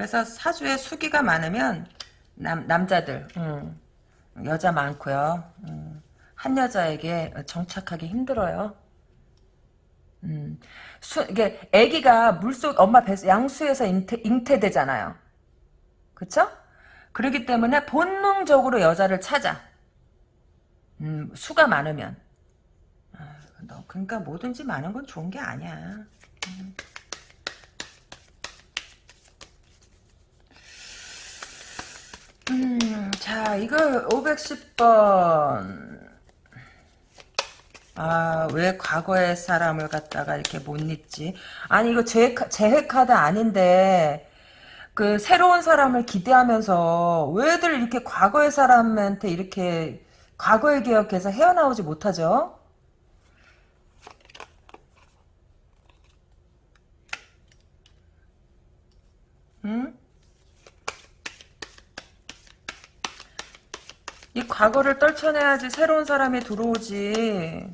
그래서 사주에 수기가 많으면 남, 남자들 음. 여자 많고요. 음. 한 여자에게 정착하기 힘들어요. 음. 수, 이게 아기가 물속 엄마 배 양수에서 잉태, 잉태되잖아요. 그쵸? 그렇기 때문에 본능적으로 여자를 찾아. 음, 수가 많으면. 너 그러니까 뭐든지 많은 건 좋은 게 아니야. 음. 음, 자, 이거 510번. 아, 왜 과거의 사람을 갖다가 이렇게 못 잊지? 아니, 이거 제, 재해 카드 아닌데, 그, 새로운 사람을 기대하면서, 왜들 이렇게 과거의 사람한테 이렇게, 과거의 기억해서 헤어나오지 못하죠? 응? 이 과거를 떨쳐내야지 새로운 사람이 들어오지.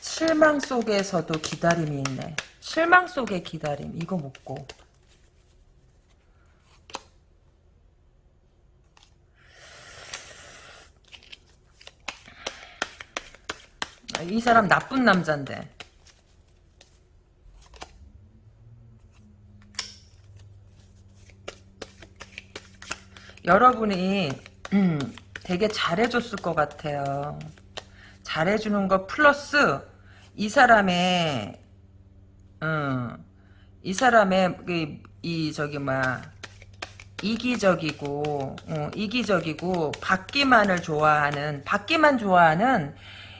실망 속에서도 기다림이 있네. 실망 속의 기다림. 이거 묻고. 이 사람 나쁜 남잔데. 여러분이 음, 되게 잘해줬을 것 같아요. 잘해주는 거 플러스 이 사람의 음, 이 사람의 이, 이 저기 뭐야 이기적이고 어, 이기적이고 받기만을 좋아하는 받기만 좋아하는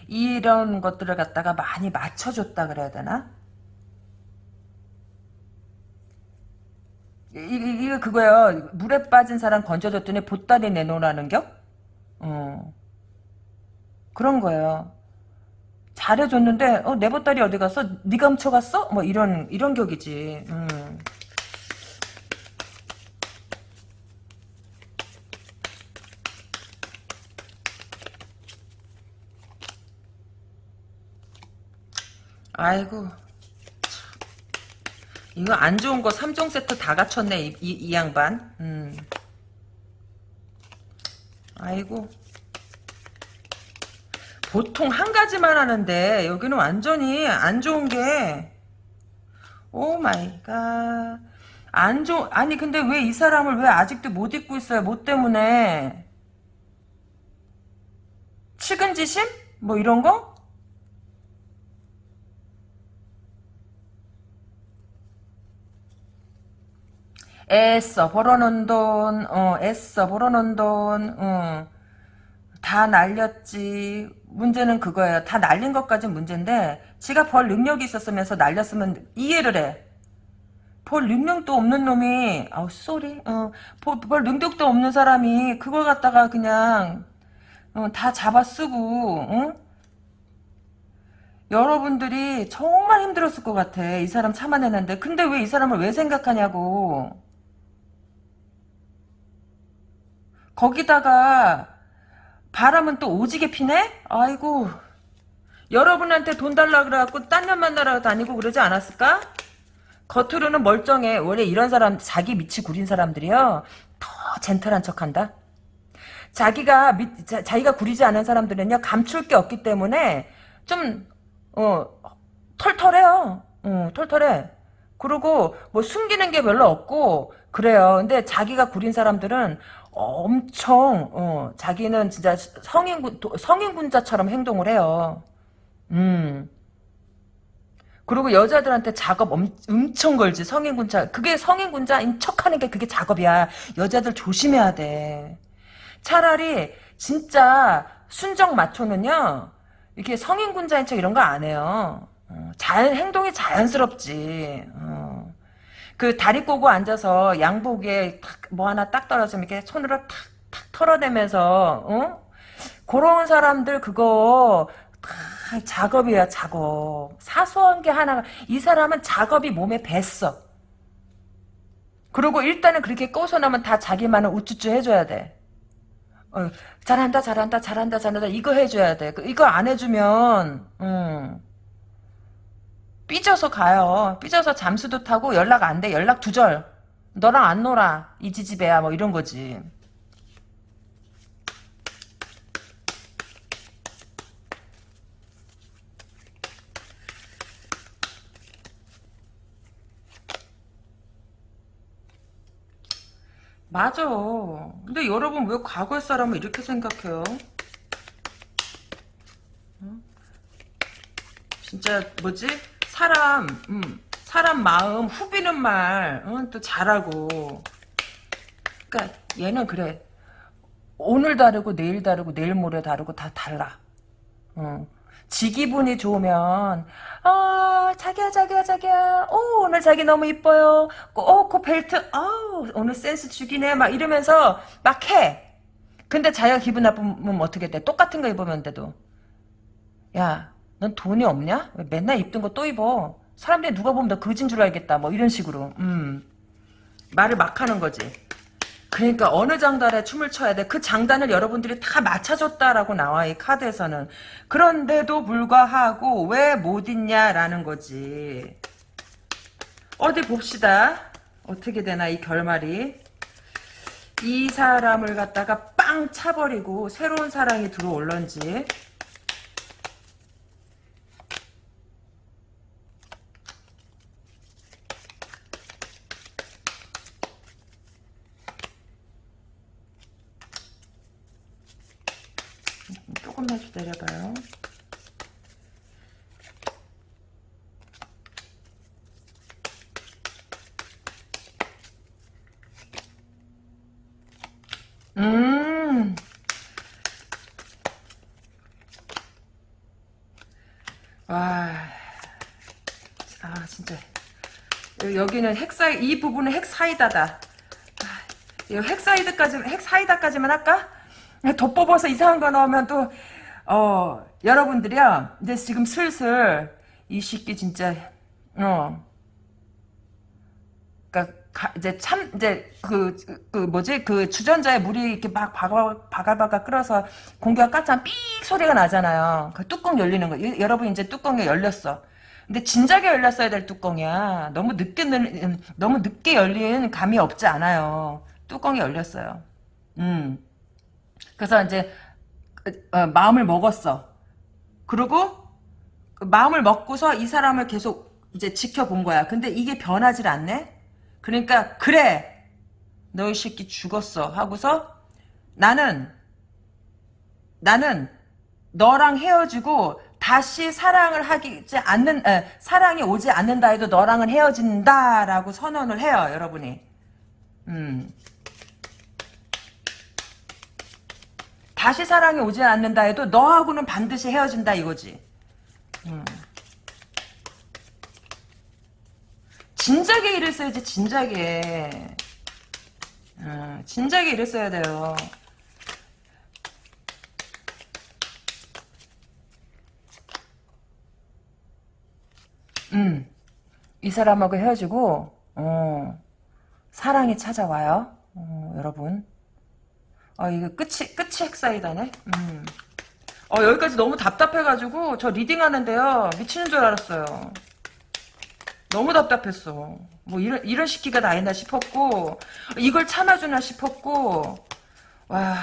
이런 것들을 갖다가 많이 맞춰줬다 그래야 되나? 이, 게 그거예요. 물에 빠진 사람 건져줬더니 보따리 내놓으라는 겨? 어. 그런 거예요. 잘해줬는데 어, 내 보따리 어디 갔어? 네가 훔쳐갔어? 뭐 이런 이런 격이지. 음. 아이고 이거 안 좋은 거 3종 세트 다 갖췄네 이, 이, 이 양반 음. 아이고 보통 한 가지만 하는데 여기는 완전히 안 좋은 게 oh my god 안 좋, 아니 근데 왜 이 사람을 왜 아직도 못 잊고 있어요 뭐 때문에 측은지심? 뭐 이런 거? 애써 벌어놓은 돈, 어, 애써 벌어놓은 돈, 어, 다 날렸지. 문제는 그거예요. 다 날린 것까지 문제인데, 지가 벌 능력이 있었으면서 날렸으면 이해를 해. 벌 능력도 없는 놈이, 아우, sorry, 어, 벌, 벌 능력도 없는 사람이 그걸 갖다가 그냥, 어, 다 잡아 쓰고, 응? 여러분들이 정말 힘들었을 것 같아. 이 사람 참아내는데. 근데 왜 이 사람을 왜 생각하냐고. 거기다가 바람은 또 오지게 피네? 아이고 여러분한테 돈 달라 그래갖고 딴 년 만나러 다니고 그러지 않았을까? 겉으로는 멀쩡해. 원래 이런 사람 자기 밑이 구린 사람들이요. 더 젠틀한 척한다. 자기가 밑, 자, 자기가 구리지 않은 사람들은요 감출 게 없기 때문에 좀 어, 털털해요. 어, 털털해. 그리고 뭐 숨기는 게 별로 없고 그래요. 근데 자기가 구린 사람들은 엄청 어, 자기는 진짜 성인군 성인군자처럼 행동을 해요. 음. 그리고 여자들한테 작업 엄, 엄청 걸지 성인군자 그게 성인군자인 척하는 게 그게 작업이야 여자들 조심해야 돼 차라리 진짜 순정 마초는요 이렇게 성인군자인 척 이런 거 안 해요 어, 자연 행동이 자연스럽지 어. 그 다리 꼬고 앉아서 양복에 탁, 뭐 하나 딱 떨어지면 이렇게 손으로 탁탁 털어내면서 어? 그런 사람들 그거 다 작업이야 작업. 사소한 게 하나가 이 사람은 작업이 몸에 뱄어. 그리고 일단은 그렇게 꼬셔나면 다 자기만은 우쭈쭈 해줘야 돼. 어, 잘한다 잘한다 잘한다 잘한다. 이거 해줘야 돼. 그, 이거 안 해주면 음, 삐져서 가요 삐져서 잠수도 타고 연락 안 돼 연락 두절 너랑 안 놀아 이 지지배야 뭐 이런 거지 맞아. 근데 여러분 왜 과거의 사람을 이렇게 생각해요? 어? 진짜 뭐지? 사람, 음, 사람 마음 후비는 말, 어? 또 잘하고. 그러니까 얘는 그래. 오늘 다르고 내일 다르고 내일 모레 다르고 다 달라. 어. 지 기분이 좋으면 아 자기야 자기야 자기야 오 오늘 자기 너무 이뻐요 오그 벨트 아 오늘 센스 죽이네 막 이러면서 막 해 근데 자기가 기분 나쁘면 어떻게 돼 똑같은 거 입으면 돼도 야 넌 돈이 없냐 왜 맨날 입던 거 또 입어 사람들이 누가 보면 너 거진 줄 알겠다 뭐 이런 식으로 음 말을 막 하는 거지 그러니까 어느 장단에 춤을 춰야 돼. 그 장단을 여러분들이 다 맞춰줬다라고 나와 이 카드에서는. 그런데도 불구하고 왜 못 있냐라는 거지. 어디 봅시다. 어떻게 되나 이 결말이. 이 사람을 갖다가 빵 차버리고 새로운 사랑이 들어올런지. 조금만 기다려봐요. 음. 와. 아. 여기는 핵사이, 이 부분은 핵사이다다. 아, 이거 핵사이드까지, 핵사이다까지만 할까? 더 뽑아서 이상한 거 나오면 또, 어, 여러분들이요, 이제 지금 슬슬, 이 새끼 진짜, 어, 그니까, 이제 참, 이제, 그, 그, 뭐지, 그 주전자에 물이 이렇게 막 바글, 바글바글 끓어서 공기가 까참 삑 소리가 나잖아요. 그 뚜껑 열리는 거. 여러분 이제 뚜껑이 열렸어. 근데 진작에 열렸어야 될 뚜껑이야. 너무 늦게, 너무 늦게 열린 감이 없지 않아요. 뚜껑이 열렸어요. 음. 그래서 이제 어, 마음을 먹었어. 그리고 그 마음을 먹고서 이 사람을 계속 이제 지켜본 거야. 근데 이게 변하질 않네. 그러니까 그래 너희 새끼 죽었어 하고서 나는 나는 너랑 헤어지고 다시 사랑을 하기 않는 에, 사랑이 오지 않는다 해도 너랑은 헤어진다라고 선언을 해요 여러분이 음 다시 사랑이 오지 않는다 해도 너하고는 반드시 헤어진다 이거지. 음. 진작에 이랬어야지 진작에. 음, 진작에 이랬어야 돼요. 음, 이 사람하고 헤어지고, 어, 사랑이 찾아와요. 어, 여러분. 어, 이거 끝이, 끝이 핵사이다네. 음. 어, 여기까지 너무 답답해가지고, 저 reading 하는데요. 미치는 줄 알았어요. 너무 답답했어. 뭐, 이런, 이런 시기가 다 있나 싶었고, 이걸 참아주나 싶었고, 와.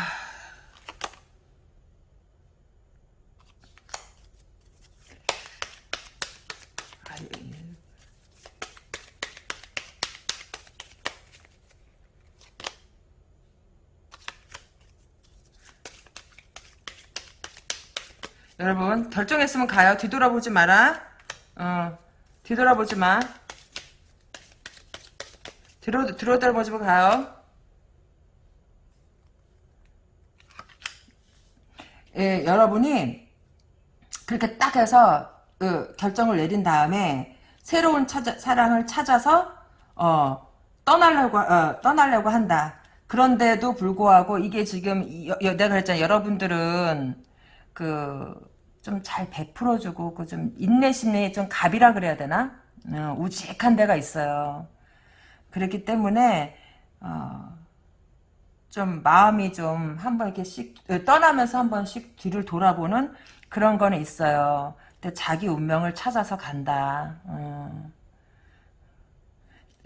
여러분 결정했으면 가요. 뒤돌아보지 마라. 어, 뒤돌아보지 마. 뒤로 뒤돌아보지 마 가요. 예, 여러분이 그렇게 딱 해서 그 결정을 내린 다음에 새로운 찾아, 사랑을 찾아서 어, 떠나려고 어, 떠나려고 한다. 그런데도 불구하고 이게 지금 이- 여- 내가 그랬잖아. 여러분들은 그 좀 잘 베풀어주고 그 좀 인내심이 좀 갑이라 그래야 되나? 어, 우직한 데가 있어요. 그렇기 때문에 어, 좀 마음이 좀 한번 이렇게 씩 떠나면서 한 번씩 뒤를 돌아보는 그런 거는 있어요. 근데 자기 운명을 찾아서 간다. 어.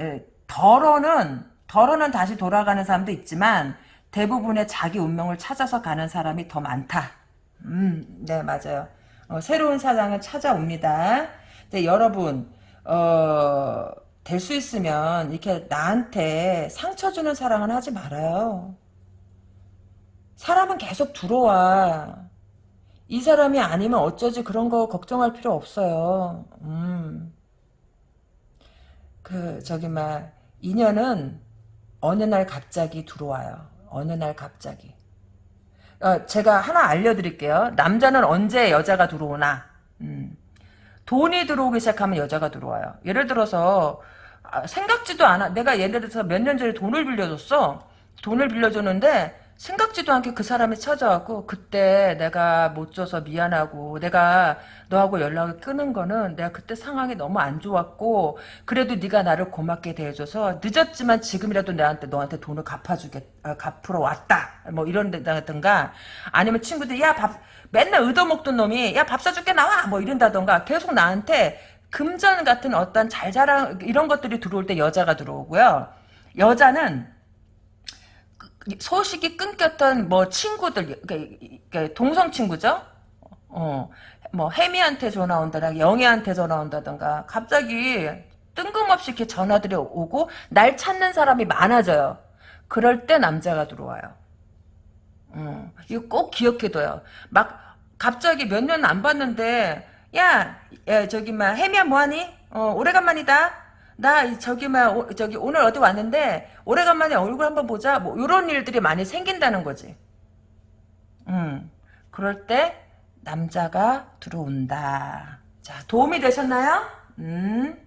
예, 덜어는 덜어는 다시 돌아가는 사람도 있지만 대부분의 자기 운명을 찾아서 가는 사람이 더 많다. 음, 네 맞아요. 어, 새로운 사랑을 찾아옵니다. 근데 여러분 어, 될 수 있으면 이렇게 나한테 상처 주는 사랑은 하지 말아요. 사람은 계속 들어와. 이 사람이 아니면 어쩌지 그런 거 걱정할 필요 없어요. 음. 그 저기 막 인연은 어느 날 갑자기 들어와요. 어느 날 갑자기. 어, 제가 하나 알려드릴게요. 남자는 언제 여자가 들어오나? 음. 돈이 들어오기 시작하면 여자가 들어와요. 예를 들어서 아, 생각지도 않아. 내가 예를 들어서 몇 년 전에 돈을 빌려줬어. 돈을 빌려줬는데 생각지도 않게 그 사람이 찾아왔고 그때 내가 못 줘서 미안하고 내가 너하고 연락을 끊은 거는 내가 그때 상황이 너무 안 좋았고 그래도 네가 나를 고맙게 대해줘서 늦었지만 지금이라도 나한테 너한테 돈을 갚아주겠 어, 갚으러 왔다. 뭐 이런 데다든가 아니면 친구들이 야 밥 맨날 얻어먹던 놈이 야 밥 사줄게 나와! 뭐 이런다던가 계속 나한테 금전 같은 어떤 잘 자랑 이런 것들이 들어올 때 여자가 들어오고요. 여자는 소식이 끊겼던 뭐 친구들 그러니까 동성 친구죠. 어, 뭐 혜미한테 전화 온다든가 영애한테 전화 온다든가 갑자기 뜬금없이 이렇게 전화들이 오고 날 찾는 사람이 많아져요. 그럴 때 남자가 들어와요. 어, 이거 꼭 기억해둬요. 막 갑자기 몇 년 안 봤는데 야, 야 저기 막 혜미야 뭐하니? 어, 오래간만이다. 나 저기 막 오, 저기 오늘 어디 왔는데 오래간만에 얼굴 한번 보자. 뭐 이런 일들이 많이 생긴다는 거지. 음. 그럴 때 남자가 들어온다. 자, 도움이 되셨나요? 음.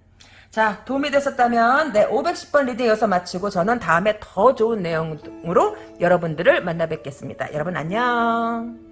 자, 도움이 되셨다면 네, 510번 reading 여기서 마치고 저는 다음에 더 좋은 내용으로 여러분들을 만나 뵙겠습니다. 여러분 안녕.